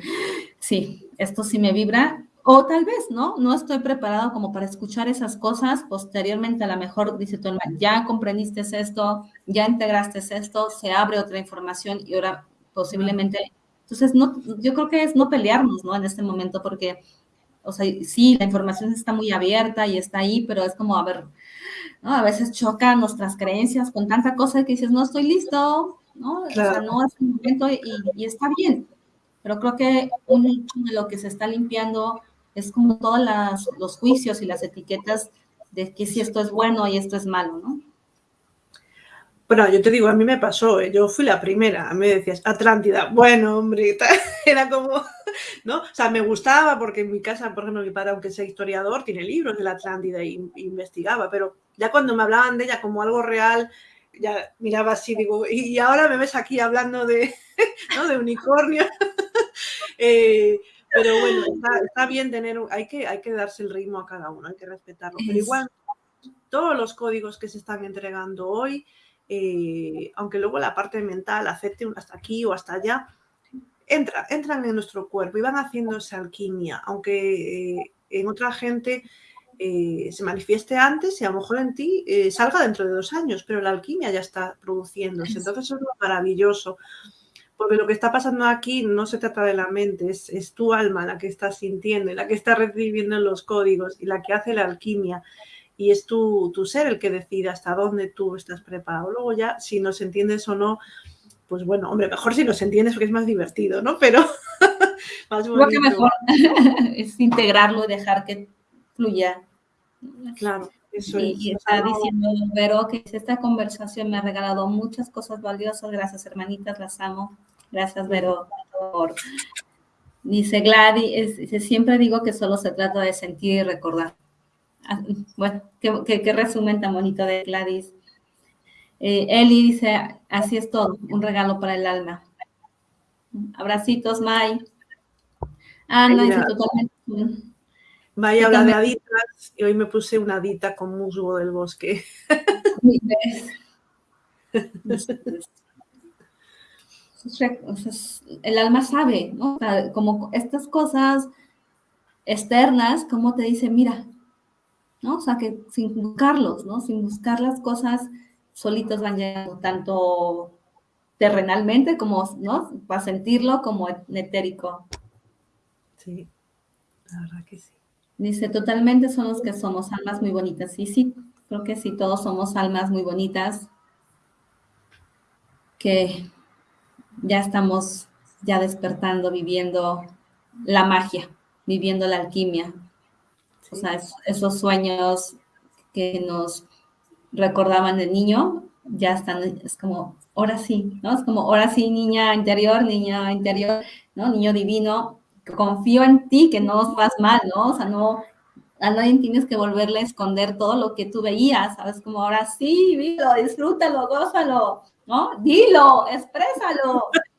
sí, esto sí me vibra o tal vez, ¿no? No estoy preparado como para escuchar esas cosas. Posteriormente, a lo mejor dice tu hermano, ya comprendiste esto, ya integraste esto, se abre otra información y ahora posiblemente. Entonces, no, yo creo que es no pelearnos, ¿no? En este momento, porque, o sea, sí, la información está muy abierta y está ahí, pero es como, a ver, ¿no? A veces chocan nuestras creencias con tanta cosa que dices, no estoy listo, ¿no? O sea, no es el momento y, y está bien. Pero creo que un hecho de lo que se está limpiando es como todos los juicios y las etiquetas de que si esto es bueno y esto es malo, ¿no? Bueno, yo te digo, a mí me pasó, ¿eh? yo fui la primera, a mí me decías, Atlántida, bueno, hombre, era como, ¿no? O sea, me gustaba porque en mi casa, por ejemplo, mi padre, aunque sea historiador, tiene libros de la Atlántida y, investigaba, pero ya cuando me hablaban de ella como algo real, ya miraba así, digo, y, ahora me ves aquí hablando de, ¿no? de unicornio. eh, pero bueno, está, bien tener, hay que, hay que darse el ritmo a cada uno, hay que respetarlo. Pero igual, todos los códigos que se están entregando hoy, eh, aunque luego la parte mental acepte hasta aquí o hasta allá, entra, entran en nuestro cuerpo y van haciendo esa alquimia, aunque eh, en otra gente eh, se manifieste antes y a lo mejor en ti salga dentro de dos años, pero la alquimia ya está produciéndose. Entonces eso es lo maravilloso porque lo que está pasando aquí no se trata de la mente, es, tu alma la que está sintiendo la que está recibiendo los códigos y la que hace la alquimia. Y es tu, ser el que decide hasta dónde tú estás preparado. Luego ya, si nos entiendes o no, pues bueno, hombre, mejor si nos entiendes porque es más divertido, ¿no? Pero más Lo que mejor es integrarlo y dejar que fluya. Claro. Eso y, está diciendo Vero que esta conversación me ha regalado muchas cosas valiosas. Gracias, hermanitas, las amo. Gracias, Vero, por... Dice Gladys, siempre digo que solo se trata de sentir y recordar. Ah, bueno, qué, resumen tan bonito de Gladys. Eh, Eli dice, así es todo, un regalo para el alma. Abracitos, May. Ah, no, dice totalmente. May habla de aditas y hoy me puse una adita con musgo del bosque. el alma sabe, ¿no? como estas cosas externas, como te dice, mira, ¿no? O sea, que sin buscarlos, ¿no? Sin buscar las cosas, solitos van llegando, tanto terrenalmente como, ¿no? Para sentirlo como etérico. Sí, la verdad que sí. Dice, totalmente son los que somos almas muy bonitas. Sí, sí, creo que sí, todos somos almas muy bonitas que ya estamos ya despertando, viviendo la magia, viviendo la alquimia. O sea, esos sueños que nos recordaban de niño, ya están, es como, ahora sí, ¿no? Es como, ahora sí, niña interior, niña interior, ¿no? Niño divino, confío en ti, que no vas mal, ¿no? O sea, no, a nadie tienes que volverle a esconder todo lo que tú veías, ¿sabes? Como ahora sí, vilo, disfrútalo, gózalo, ¿no? Dilo, exprésalo.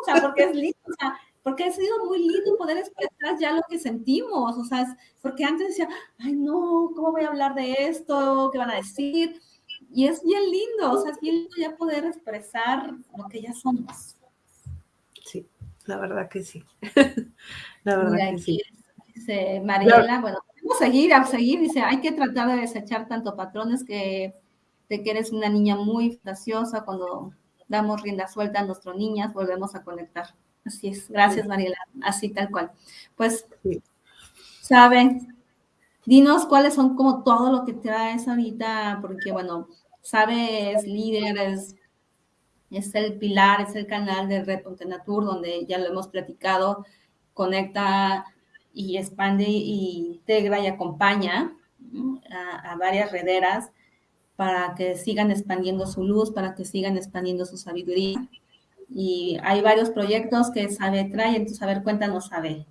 O sea, porque es lindo, o sea, porque ha sido muy lindo poder expresar ya lo que sentimos, o sea, porque antes decía, ay no, ¿cómo voy a hablar de esto? ¿Qué van a decir? Y es bien lindo, o sea, es bien lindo ya poder expresar lo que ya somos. Sí, la verdad que sí. la verdad que sí. Dice Mariela, bueno, podemos seguir, a seguir, dice, hay que tratar de desechar tanto patrones que de que eres una niña muy fantasiosa cuando damos rienda suelta a nuestras niñas, volvemos a conectar. Así es, gracias Mariela, así tal cual. Pues, saben, dinos cuáles son como todo lo que traes ahorita, porque bueno, sabes, líder, es, el pilar, es el canal de Red Natur, donde ya lo hemos platicado, conecta y expande y integra y acompaña a, a varias rederas para que sigan expandiendo su luz, para que sigan expandiendo su sabiduría. Y hay varios proyectos que Sabe trae, entonces a ver, cuéntanos, Sabe.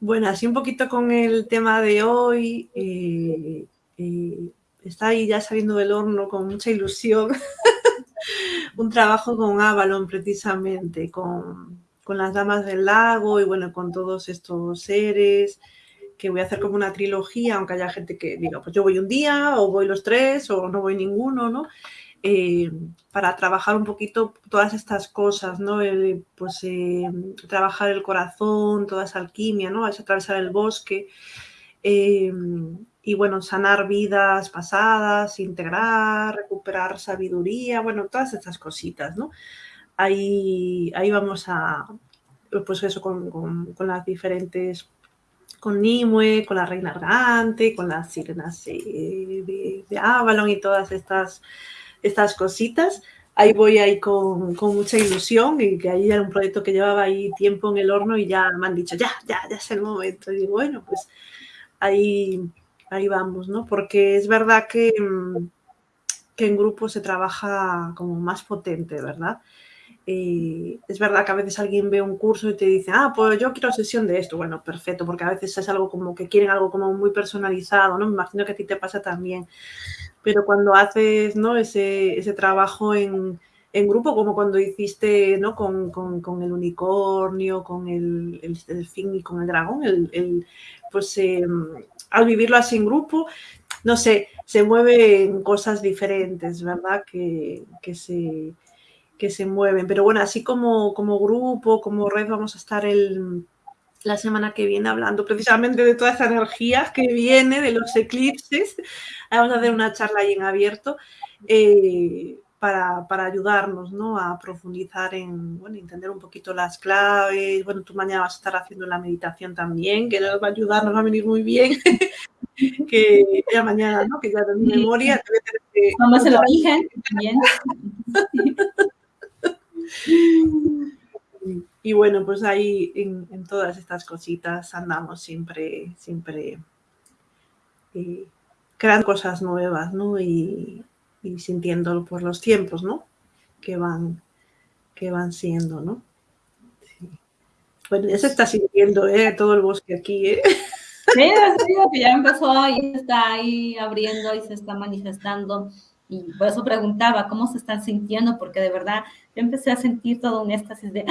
Bueno, así un poquito con el tema de hoy, eh, eh, está ahí ya saliendo del horno con mucha ilusión, un trabajo con Avalon precisamente, con, con las damas del lago y bueno, con todos estos seres, que voy a hacer como una trilogía, aunque haya gente que diga, pues yo voy un día, o voy los tres, o no voy ninguno, ¿no? Eh, para trabajar un poquito todas estas cosas, ¿no? pues eh, trabajar el corazón, toda esa alquimia, ¿no? Es atravesar el bosque eh, y, bueno, sanar vidas pasadas, integrar, recuperar sabiduría, bueno, todas estas cositas, ¿no? Ahí, ahí vamos a, pues eso, con, con las diferentes con Nimue, con la Reina Argante, con las sirenas de, Avalon y todas estas, estas cositas. Ahí voy ahí con, mucha ilusión y que ahí era un proyecto que llevaba ahí tiempo en el horno y ya me han dicho, ya, ya, ya es el momento. Y digo, bueno, pues ahí, ahí vamos, ¿no? Porque es verdad que, que en grupo se trabaja como más potente, ¿verdad? Eh, es verdad que a veces alguien ve un curso y te dice, ah, pues yo quiero sesión de esto. Bueno, perfecto, porque a veces es algo como que quieren algo como muy personalizado, ¿no? Me imagino que a ti te pasa también. Pero cuando haces, ¿no? Ese, ese trabajo en, en, grupo, como cuando hiciste, ¿no? Con, con, el unicornio, con el, el, fin y con el dragón, el, pues em, al vivirlo así en grupo, no sé, se mueven cosas diferentes, ¿verdad? Que, que se que se mueven. Pero bueno, así como, como grupo, como red, vamos a estar el, la semana que viene hablando precisamente de toda esa energía que viene de los eclipses. Vamos a hacer una charla ahí en abierto eh, para, para, ayudarnos ¿no? a profundizar en, bueno, entender un poquito las claves. Bueno, tú mañana vas a estar haciendo la meditación también, que nos va a ayudar, nos va a venir muy bien. que ya mañana, ¿no? Que ya de mi memoria. Vamos el origen también. Y bueno, pues ahí en, todas estas cositas andamos siempre, siempre eh, creando cosas nuevas, ¿no? Y, y sintiendo por los tiempos, ¿no? Que van, que van siendo, ¿no? Bueno, ya se está sintiendo, ¿eh? Todo el bosque aquí, ¿eh? Sí, que ya empezó y está ahí abriendo y se está manifestando. Y por eso preguntaba cómo se están sintiendo, porque de verdad yo empecé a sentir todo un éxtasis de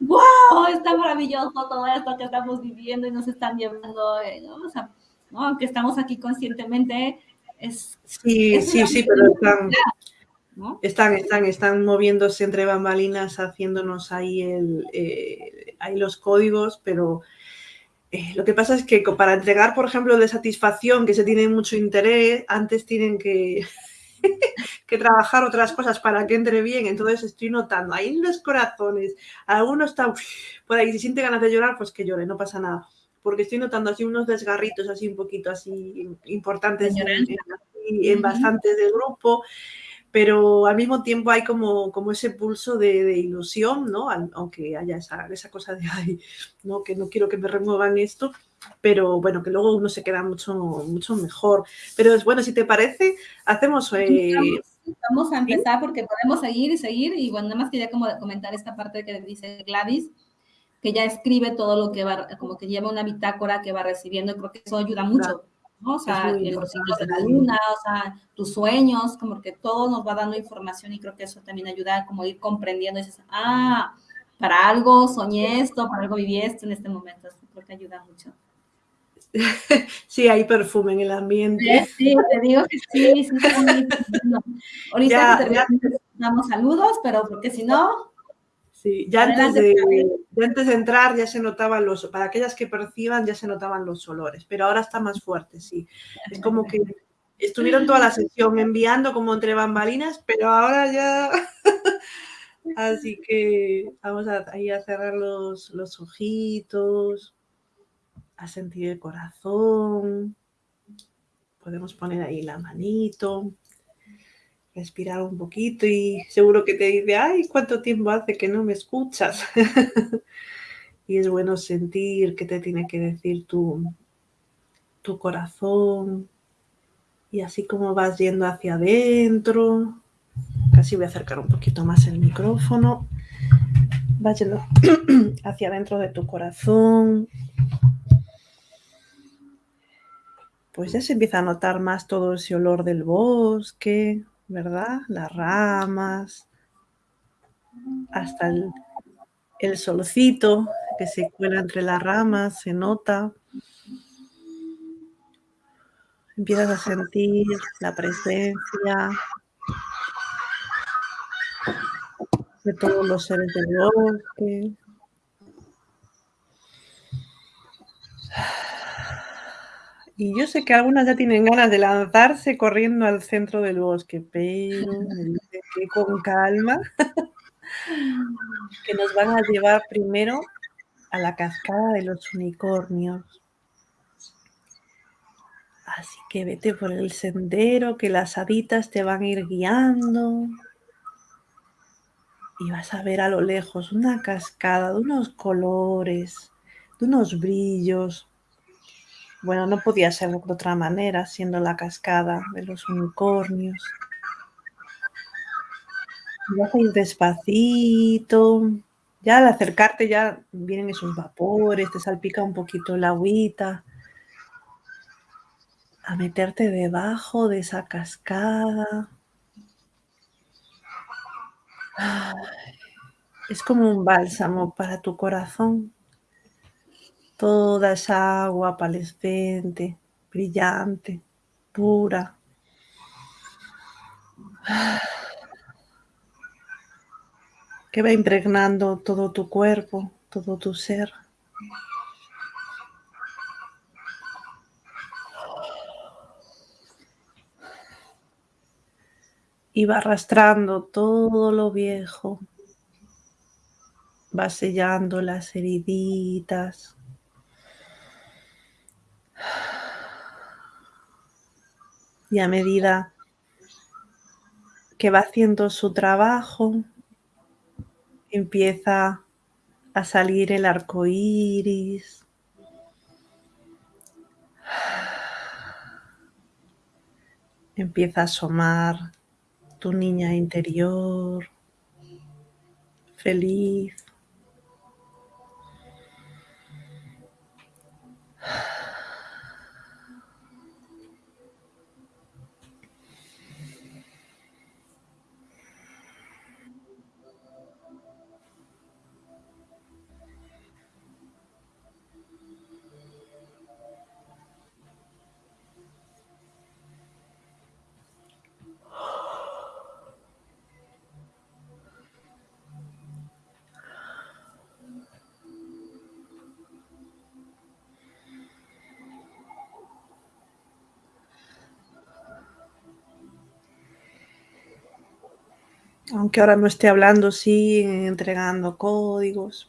¡Wow! ¡Ah! Está maravilloso todo esto que estamos viviendo y nos están llevando, eh", ¿no? O sea, ¿no? aunque estamos aquí conscientemente, es. Sí, sí, sí, pero están, están, están, están moviéndose entre bambalinas, haciéndonos ahí, el, eh, ahí los códigos, pero. Eh, lo que pasa es que para entregar, por ejemplo, de satisfacción, que se tiene mucho interés, antes tienen que, que trabajar otras cosas para que entre bien. Entonces estoy notando ahí en los corazones, algunos están por ahí, si siente ganas de llorar, pues que llore, no pasa nada. Porque estoy notando así unos desgarritos así un poquito así importantes en, bastantes del grupo pero al mismo tiempo hay como, como ese pulso de, ilusión, ¿no? Aunque haya esa, esa cosa de, ay, no, que no quiero que me remuevan esto, pero bueno, que luego uno se queda mucho, mucho mejor. Pero es bueno, si te parece, hacemos eh, vamos a empezar porque podemos seguir y seguir. Y bueno, nada más quería como comentar esta parte que dice Gladys, que ya escribe todo lo que va, como que lleva una bitácora que va recibiendo. Creo que eso ayuda mucho. O sea, los ciclos de la luna, o sea, tus sueños, como que todo nos va dando información y creo que eso también ayuda a como ir comprendiendo. Y dices, ah, para algo soñé esto, para algo viví esto en este momento. creo que ayuda mucho. Sí, hay perfume en el ambiente. Sí, te digo que sí. sí, Ahorita ya, damos saludos, pero porque si no... Sí, ya antes, de, antes de entrar ya se notaban los, para aquellas que perciban ya se notaban los olores, pero ahora está más fuerte, sí. Es como que estuvieron toda la sesión enviando como entre bambalinas, pero ahora ya... Así que vamos a, ahí a cerrar los, los ojitos a sentir el corazón. Podemos poner ahí la manito, respirar un poquito y seguro que te dice, ay, ¿cuánto tiempo hace que no me escuchas? y es bueno sentir que te tiene que decir tu, tu corazón. Y así como vas yendo hacia adentro, casi voy a acercar un poquito más el micrófono, vas yendo hacia adentro de tu corazón, pues ya se empieza a notar más todo ese olor del bosque, ¿verdad? Las ramas, hasta el, el solcito que se cuela entre las ramas, se nota. Empiezas a sentir la presencia de todos los seres del bosque. Y yo sé que algunas ya tienen ganas de lanzarse corriendo al centro del bosque, pero con calma, que nos van a llevar primero a la cascada de los unicornios. Así que vete por el sendero, que las haditas te van a ir guiando. Y vas a ver a lo lejos una cascada de unos colores, de unos brillos, bueno, no podía ser de otra manera, siendo la cascada de los unicornios. Vas a despacito. Ya al acercarte ya vienen esos vapores, te salpica un poquito la agüita. A meterte debajo de esa cascada. Es como un bálsamo para tu corazón toda esa agua palescente, brillante, pura. que va impregnando todo tu cuerpo, todo tu ser. Y va arrastrando todo lo viejo, va sellando las heriditas, Y a medida que va haciendo su trabajo, empieza a salir el arco iris. Empieza a asomar tu niña interior, feliz. aunque ahora no esté hablando, siguen entregando códigos.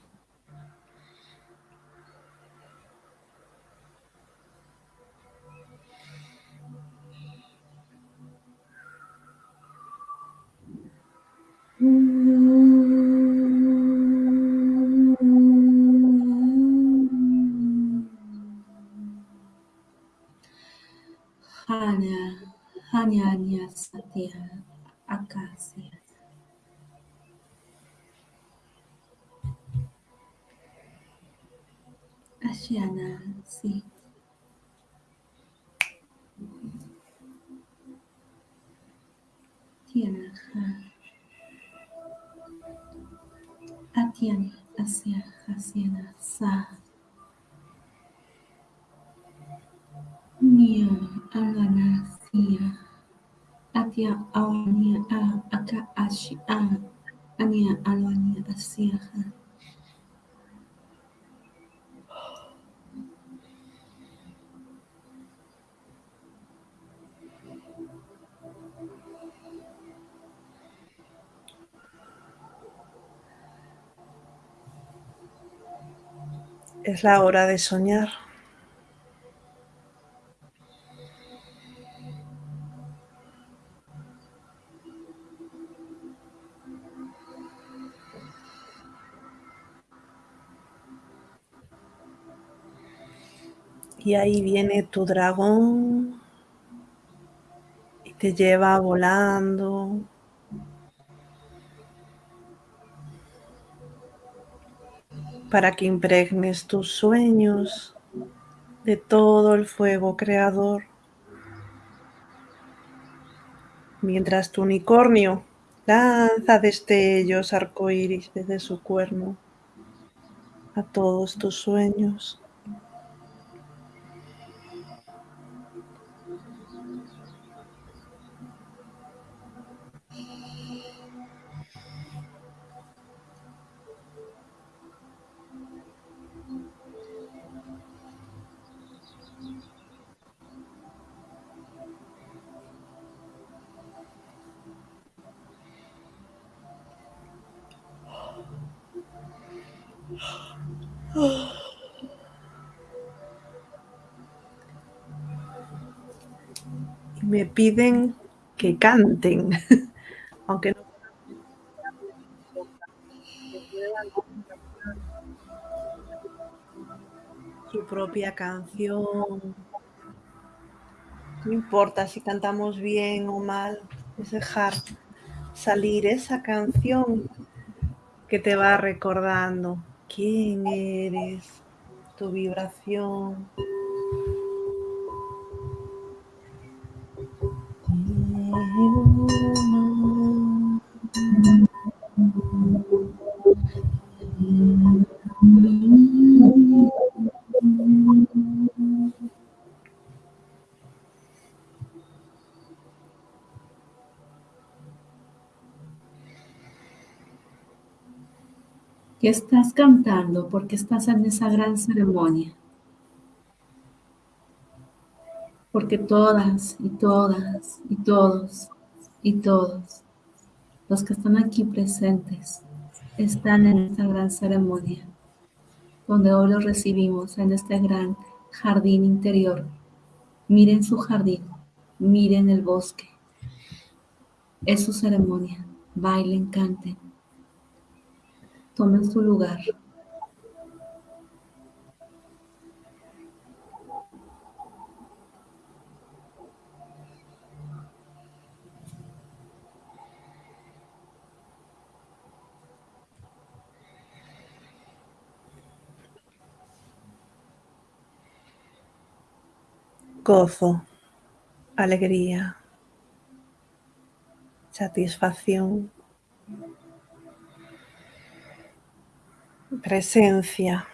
Hanya, hanya, hanya, satya. Nia, Alana, Sia. Atia, Awania, A, Aka, Ashi, A. Ania, Alania, Asia. Es la hora de soñar. Y ahí viene tu dragón y te lleva volando. Para que impregnes tus sueños de todo el fuego creador. Mientras tu unicornio lanza destellos arcoíris desde su cuerno a todos tus sueños. Y me piden que canten, aunque no su propia canción. No importa si cantamos bien o mal, es dejar salir esa canción que te va recordando quién eres, tu vibración. ¿Qué estás cantando? Porque estás en esa gran ceremonia. Porque todas y todas y todos y todos los que están aquí presentes están en esta gran ceremonia, donde hoy los recibimos en este gran jardín interior. Miren su jardín, miren el bosque. Es su ceremonia. Bailen, canten. Tomen su lugar. Gozo, alegría, satisfacción, presencia.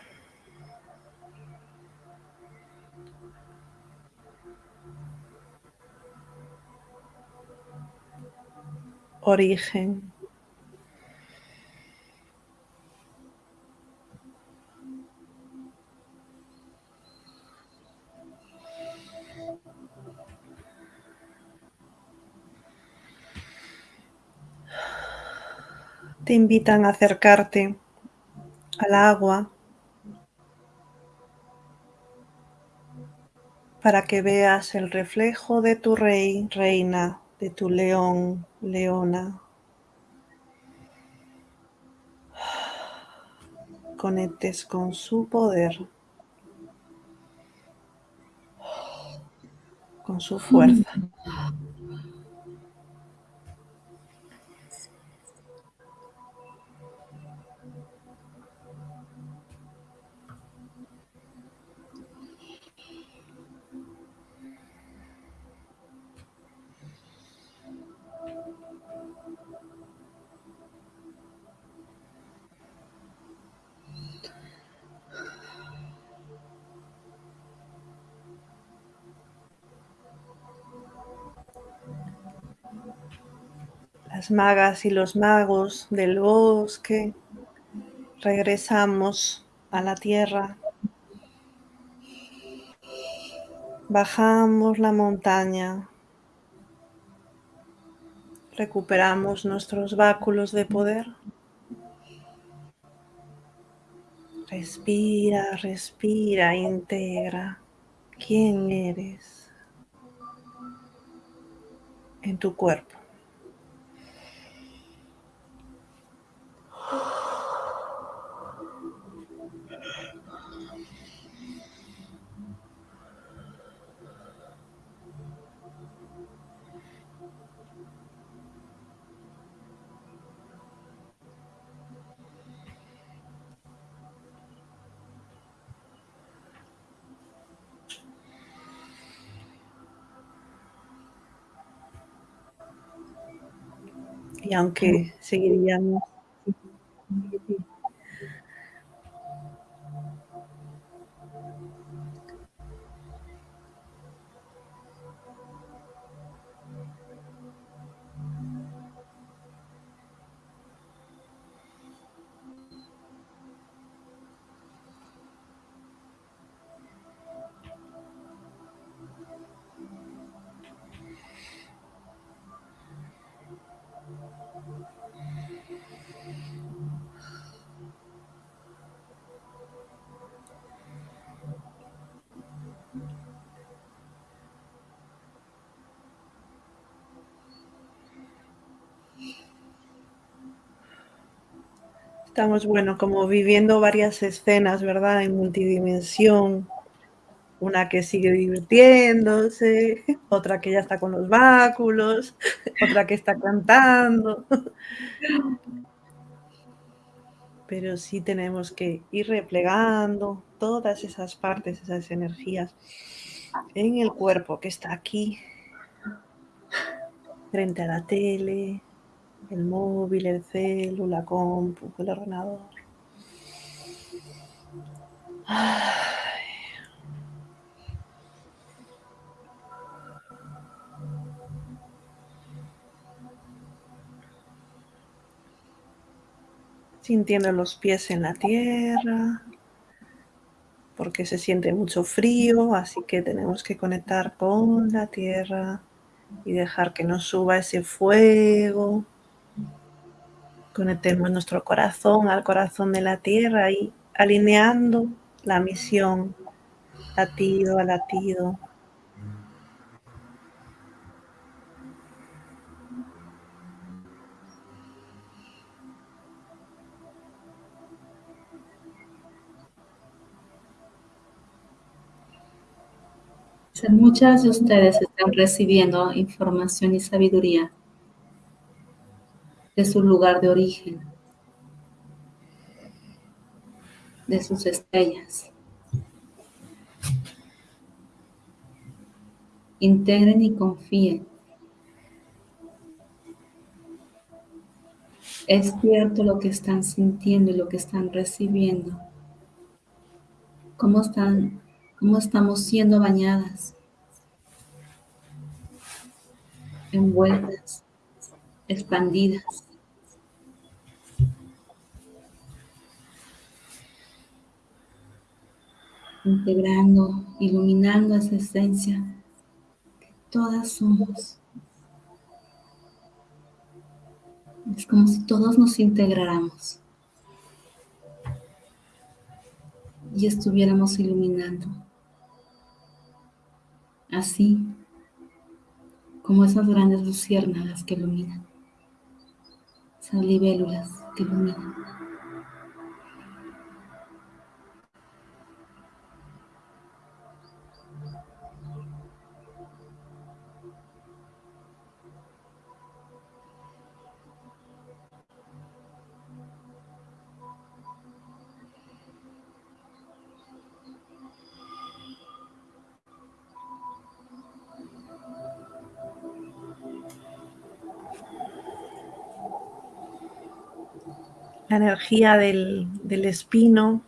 Origen. Te invitan a acercarte al agua para que veas el reflejo de tu rey, reina, de tu león, leona. Conectes con su poder, con su fuerza. Las magas y los magos del bosque, regresamos a la tierra, bajamos la montaña, recuperamos nuestros báculos de poder. Respira, respira, integra quién eres en tu cuerpo. Y aunque seguiríamos Estamos, bueno, como viviendo varias escenas, ¿verdad? En multidimensión. Una que sigue divirtiéndose, otra que ya está con los báculos, otra que está cantando. Pero sí tenemos que ir replegando todas esas partes, esas energías en el cuerpo que está aquí, frente a la tele, el móvil, el celu, la compu, el ordenador. Sintiendo los pies en la tierra, porque se siente mucho frío, así que tenemos que conectar con la tierra y dejar que nos suba ese fuego. Conectemos nuestro corazón al corazón de la tierra y alineando la misión latido a latido. Muchas de ustedes están recibiendo información y sabiduría de su lugar de origen, de sus estrellas. Integren y confíen. Es cierto lo que están sintiendo y lo que están recibiendo. ¿Cómo, están, cómo estamos siendo bañadas? Envueltas, expandidas. Integrando, iluminando esa esencia que todas somos. Es como si todos nos integráramos y estuviéramos iluminando. Así como esas grandes luciérnagas que iluminan, esas libélulas que iluminan. Energía del, espino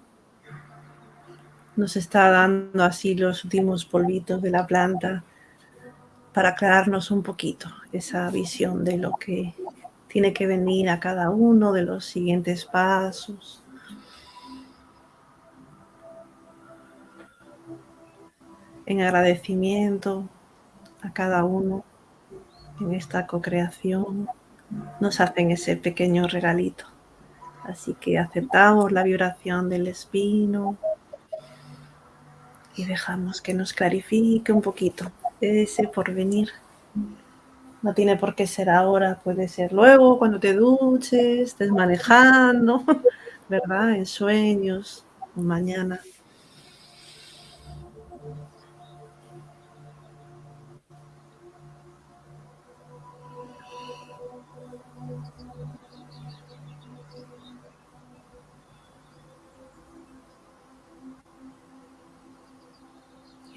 nos está dando así los últimos polvitos de la planta para aclararnos un poquito esa visión de lo que tiene que venir a cada uno de los siguientes pasos. En agradecimiento a cada uno en esta co-creación nos hacen ese pequeño regalito. Así que aceptamos la vibración del espino y dejamos que nos clarifique un poquito ese porvenir. No tiene por qué ser ahora, puede ser luego, cuando te duches, estés manejando, ¿verdad? En sueños, mañana.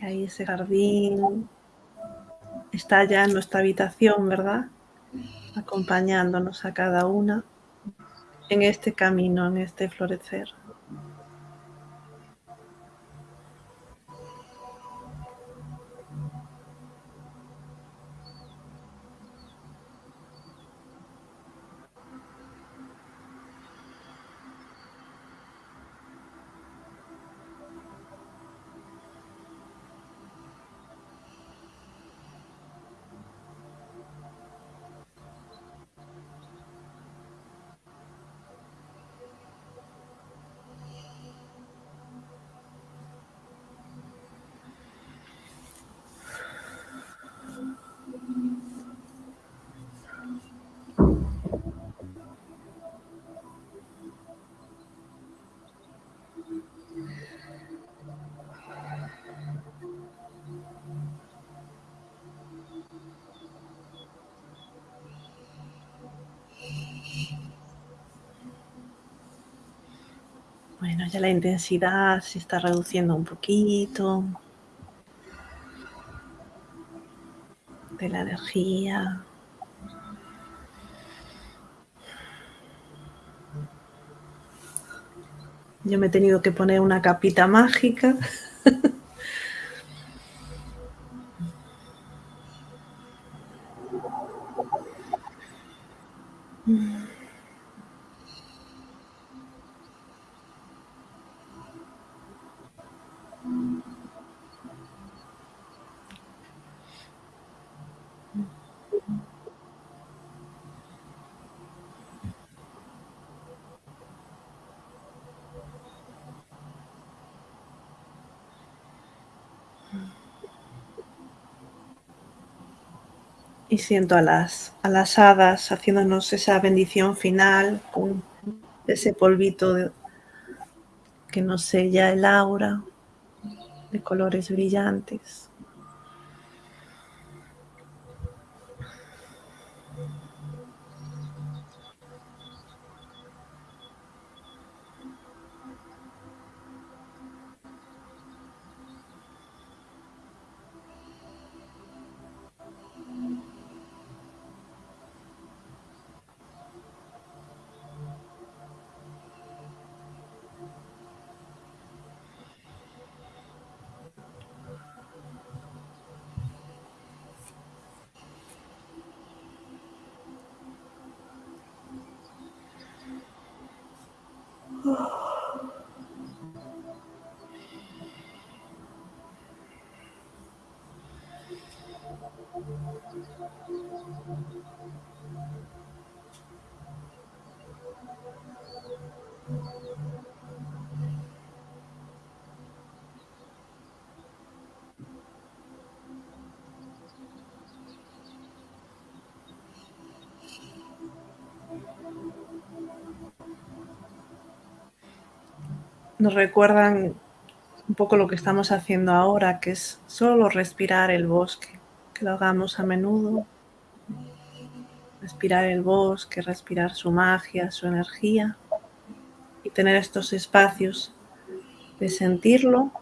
Ahí ese jardín está ya en nuestra habitación, ¿verdad? Acompañándonos a cada una en este camino, en este florecer. Ya la intensidad se está reduciendo un poquito. De la energía. Yo me he tenido que poner una capita mágica. Y siento a las, a las hadas haciéndonos esa bendición final con ese polvito que nos sella el aura de colores brillantes. Nos recuerdan un poco lo que estamos haciendo ahora, que es solo respirar el bosque, que lo hagamos a menudo. Respirar el bosque, respirar su magia, su energía y tener estos espacios de sentirlo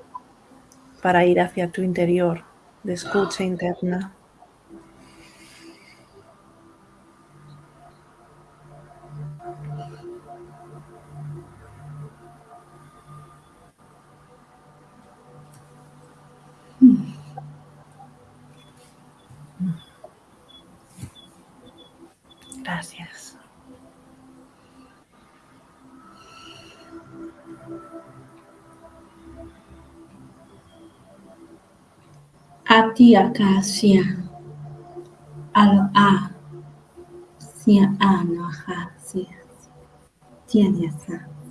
para ir hacia tu interior, de escucha interna. Ati acacia. Al a. Si a no ha. Si. Tiene esa. Gracias.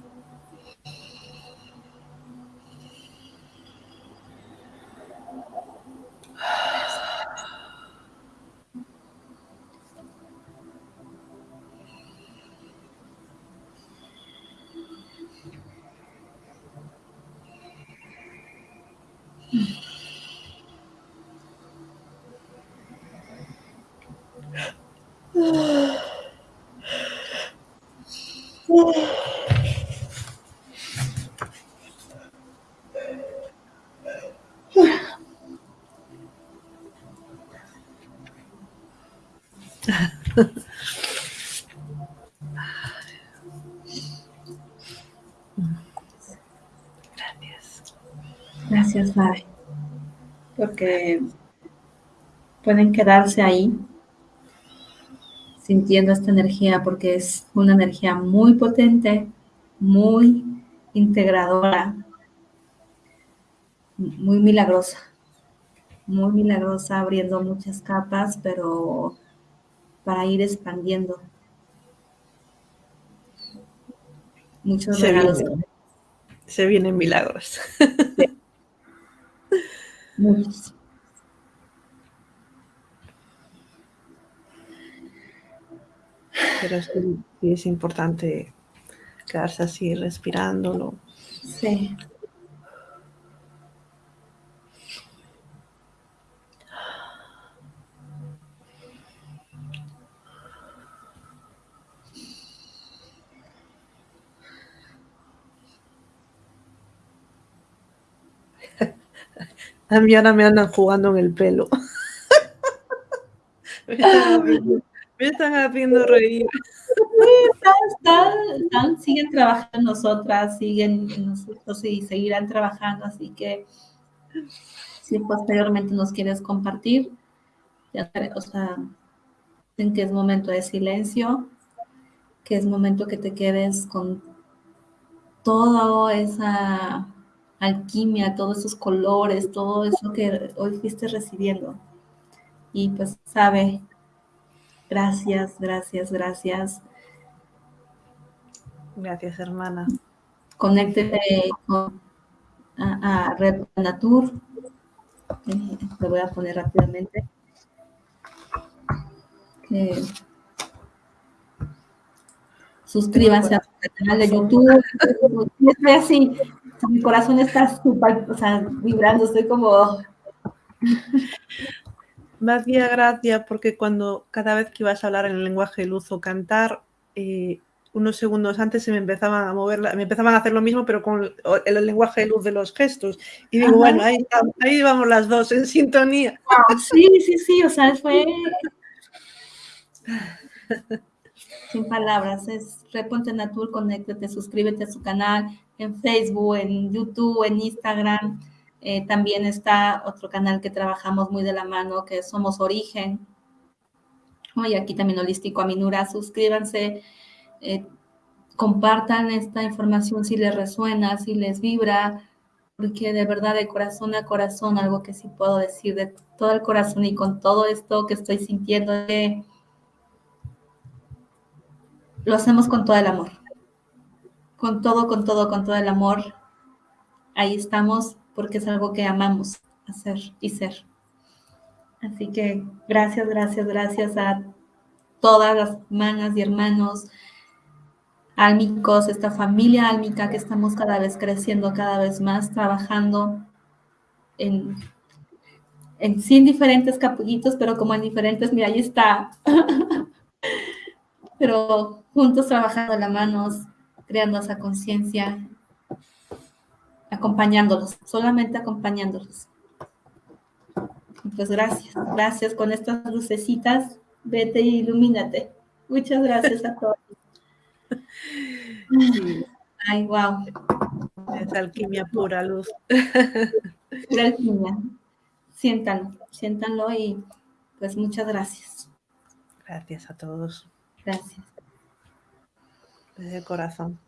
Porque pueden quedarse ahí sintiendo esta energía porque es una energía muy potente, muy integradora, muy milagrosa, muy milagrosa, abriendo muchas capas, pero para ir expandiendo. Muchos Se regalos. vienen. Se vienen milagros. Muchos. Pero sí es importante quedarse así respirándolo. Sí. A mí ahora me andan jugando en el pelo. me, están haciendo, me están haciendo reír. Están, están- están- siguen trabajando nosotras, siguen en nosotros y seguirán trabajando, así que si posteriormente nos quieres compartir, ya sabes, o sea, en que es momento de silencio, que es momento que te quedes con toda esa alquimia, todos esos colores, todo eso que hoy fuiste recibiendo. Y pues sabe, gracias, gracias, gracias. Gracias, hermana. conéctete con, a, a Red Natur. Eh, lo voy a poner rápidamente. Que suscríbanse a su canal de YouTube. Estoy así, mi corazón está súper, o sea, vibrando, estoy como, Me hacía gracia porque cuando cada vez que ibas a hablar en el lenguaje de luz o cantar, eh, unos segundos antes se me empezaban a mover, me empezaban a hacer lo mismo, pero con el, el lenguaje de luz de los gestos. Y digo, Ajá. bueno, ahí, ahí vamos las dos en sintonía. sí, sí, sí, o sea, fue sin palabras, es Reponte Natur, conéctate, suscríbete a su canal en Facebook, en YouTube, en Instagram. Eh, también está otro canal que trabajamos muy de la mano, que Somos Origen. Y aquí también Holístico Aminura, suscríbanse, eh, compartan esta información si les resuena, si les vibra, porque de verdad de corazón a corazón, algo que sí puedo decir de todo el corazón y con todo esto que estoy sintiendo, lo hacemos con todo el amor. Con todo, con todo, con todo el amor. Ahí estamos porque es algo que amamos hacer y ser. Así que gracias, gracias, gracias a todas las hermanas y hermanos álmicos, esta familia álmica que estamos cada vez creciendo, cada vez más, trabajando en, en sin diferentes capullitos, pero como en diferentes, mira, ahí está. pero juntos trabajando la manos, creando esa conciencia, acompañándolos, solamente acompañándolos. Pues gracias, gracias con estas lucecitas, vete y ilumínate. Muchas gracias a todos. Sí, Ay, wow. es alquimia pura luz. Pura alquimia. Siéntanlo, siéntanlo y pues muchas gracias. Gracias a todos, Gracias desde el corazón.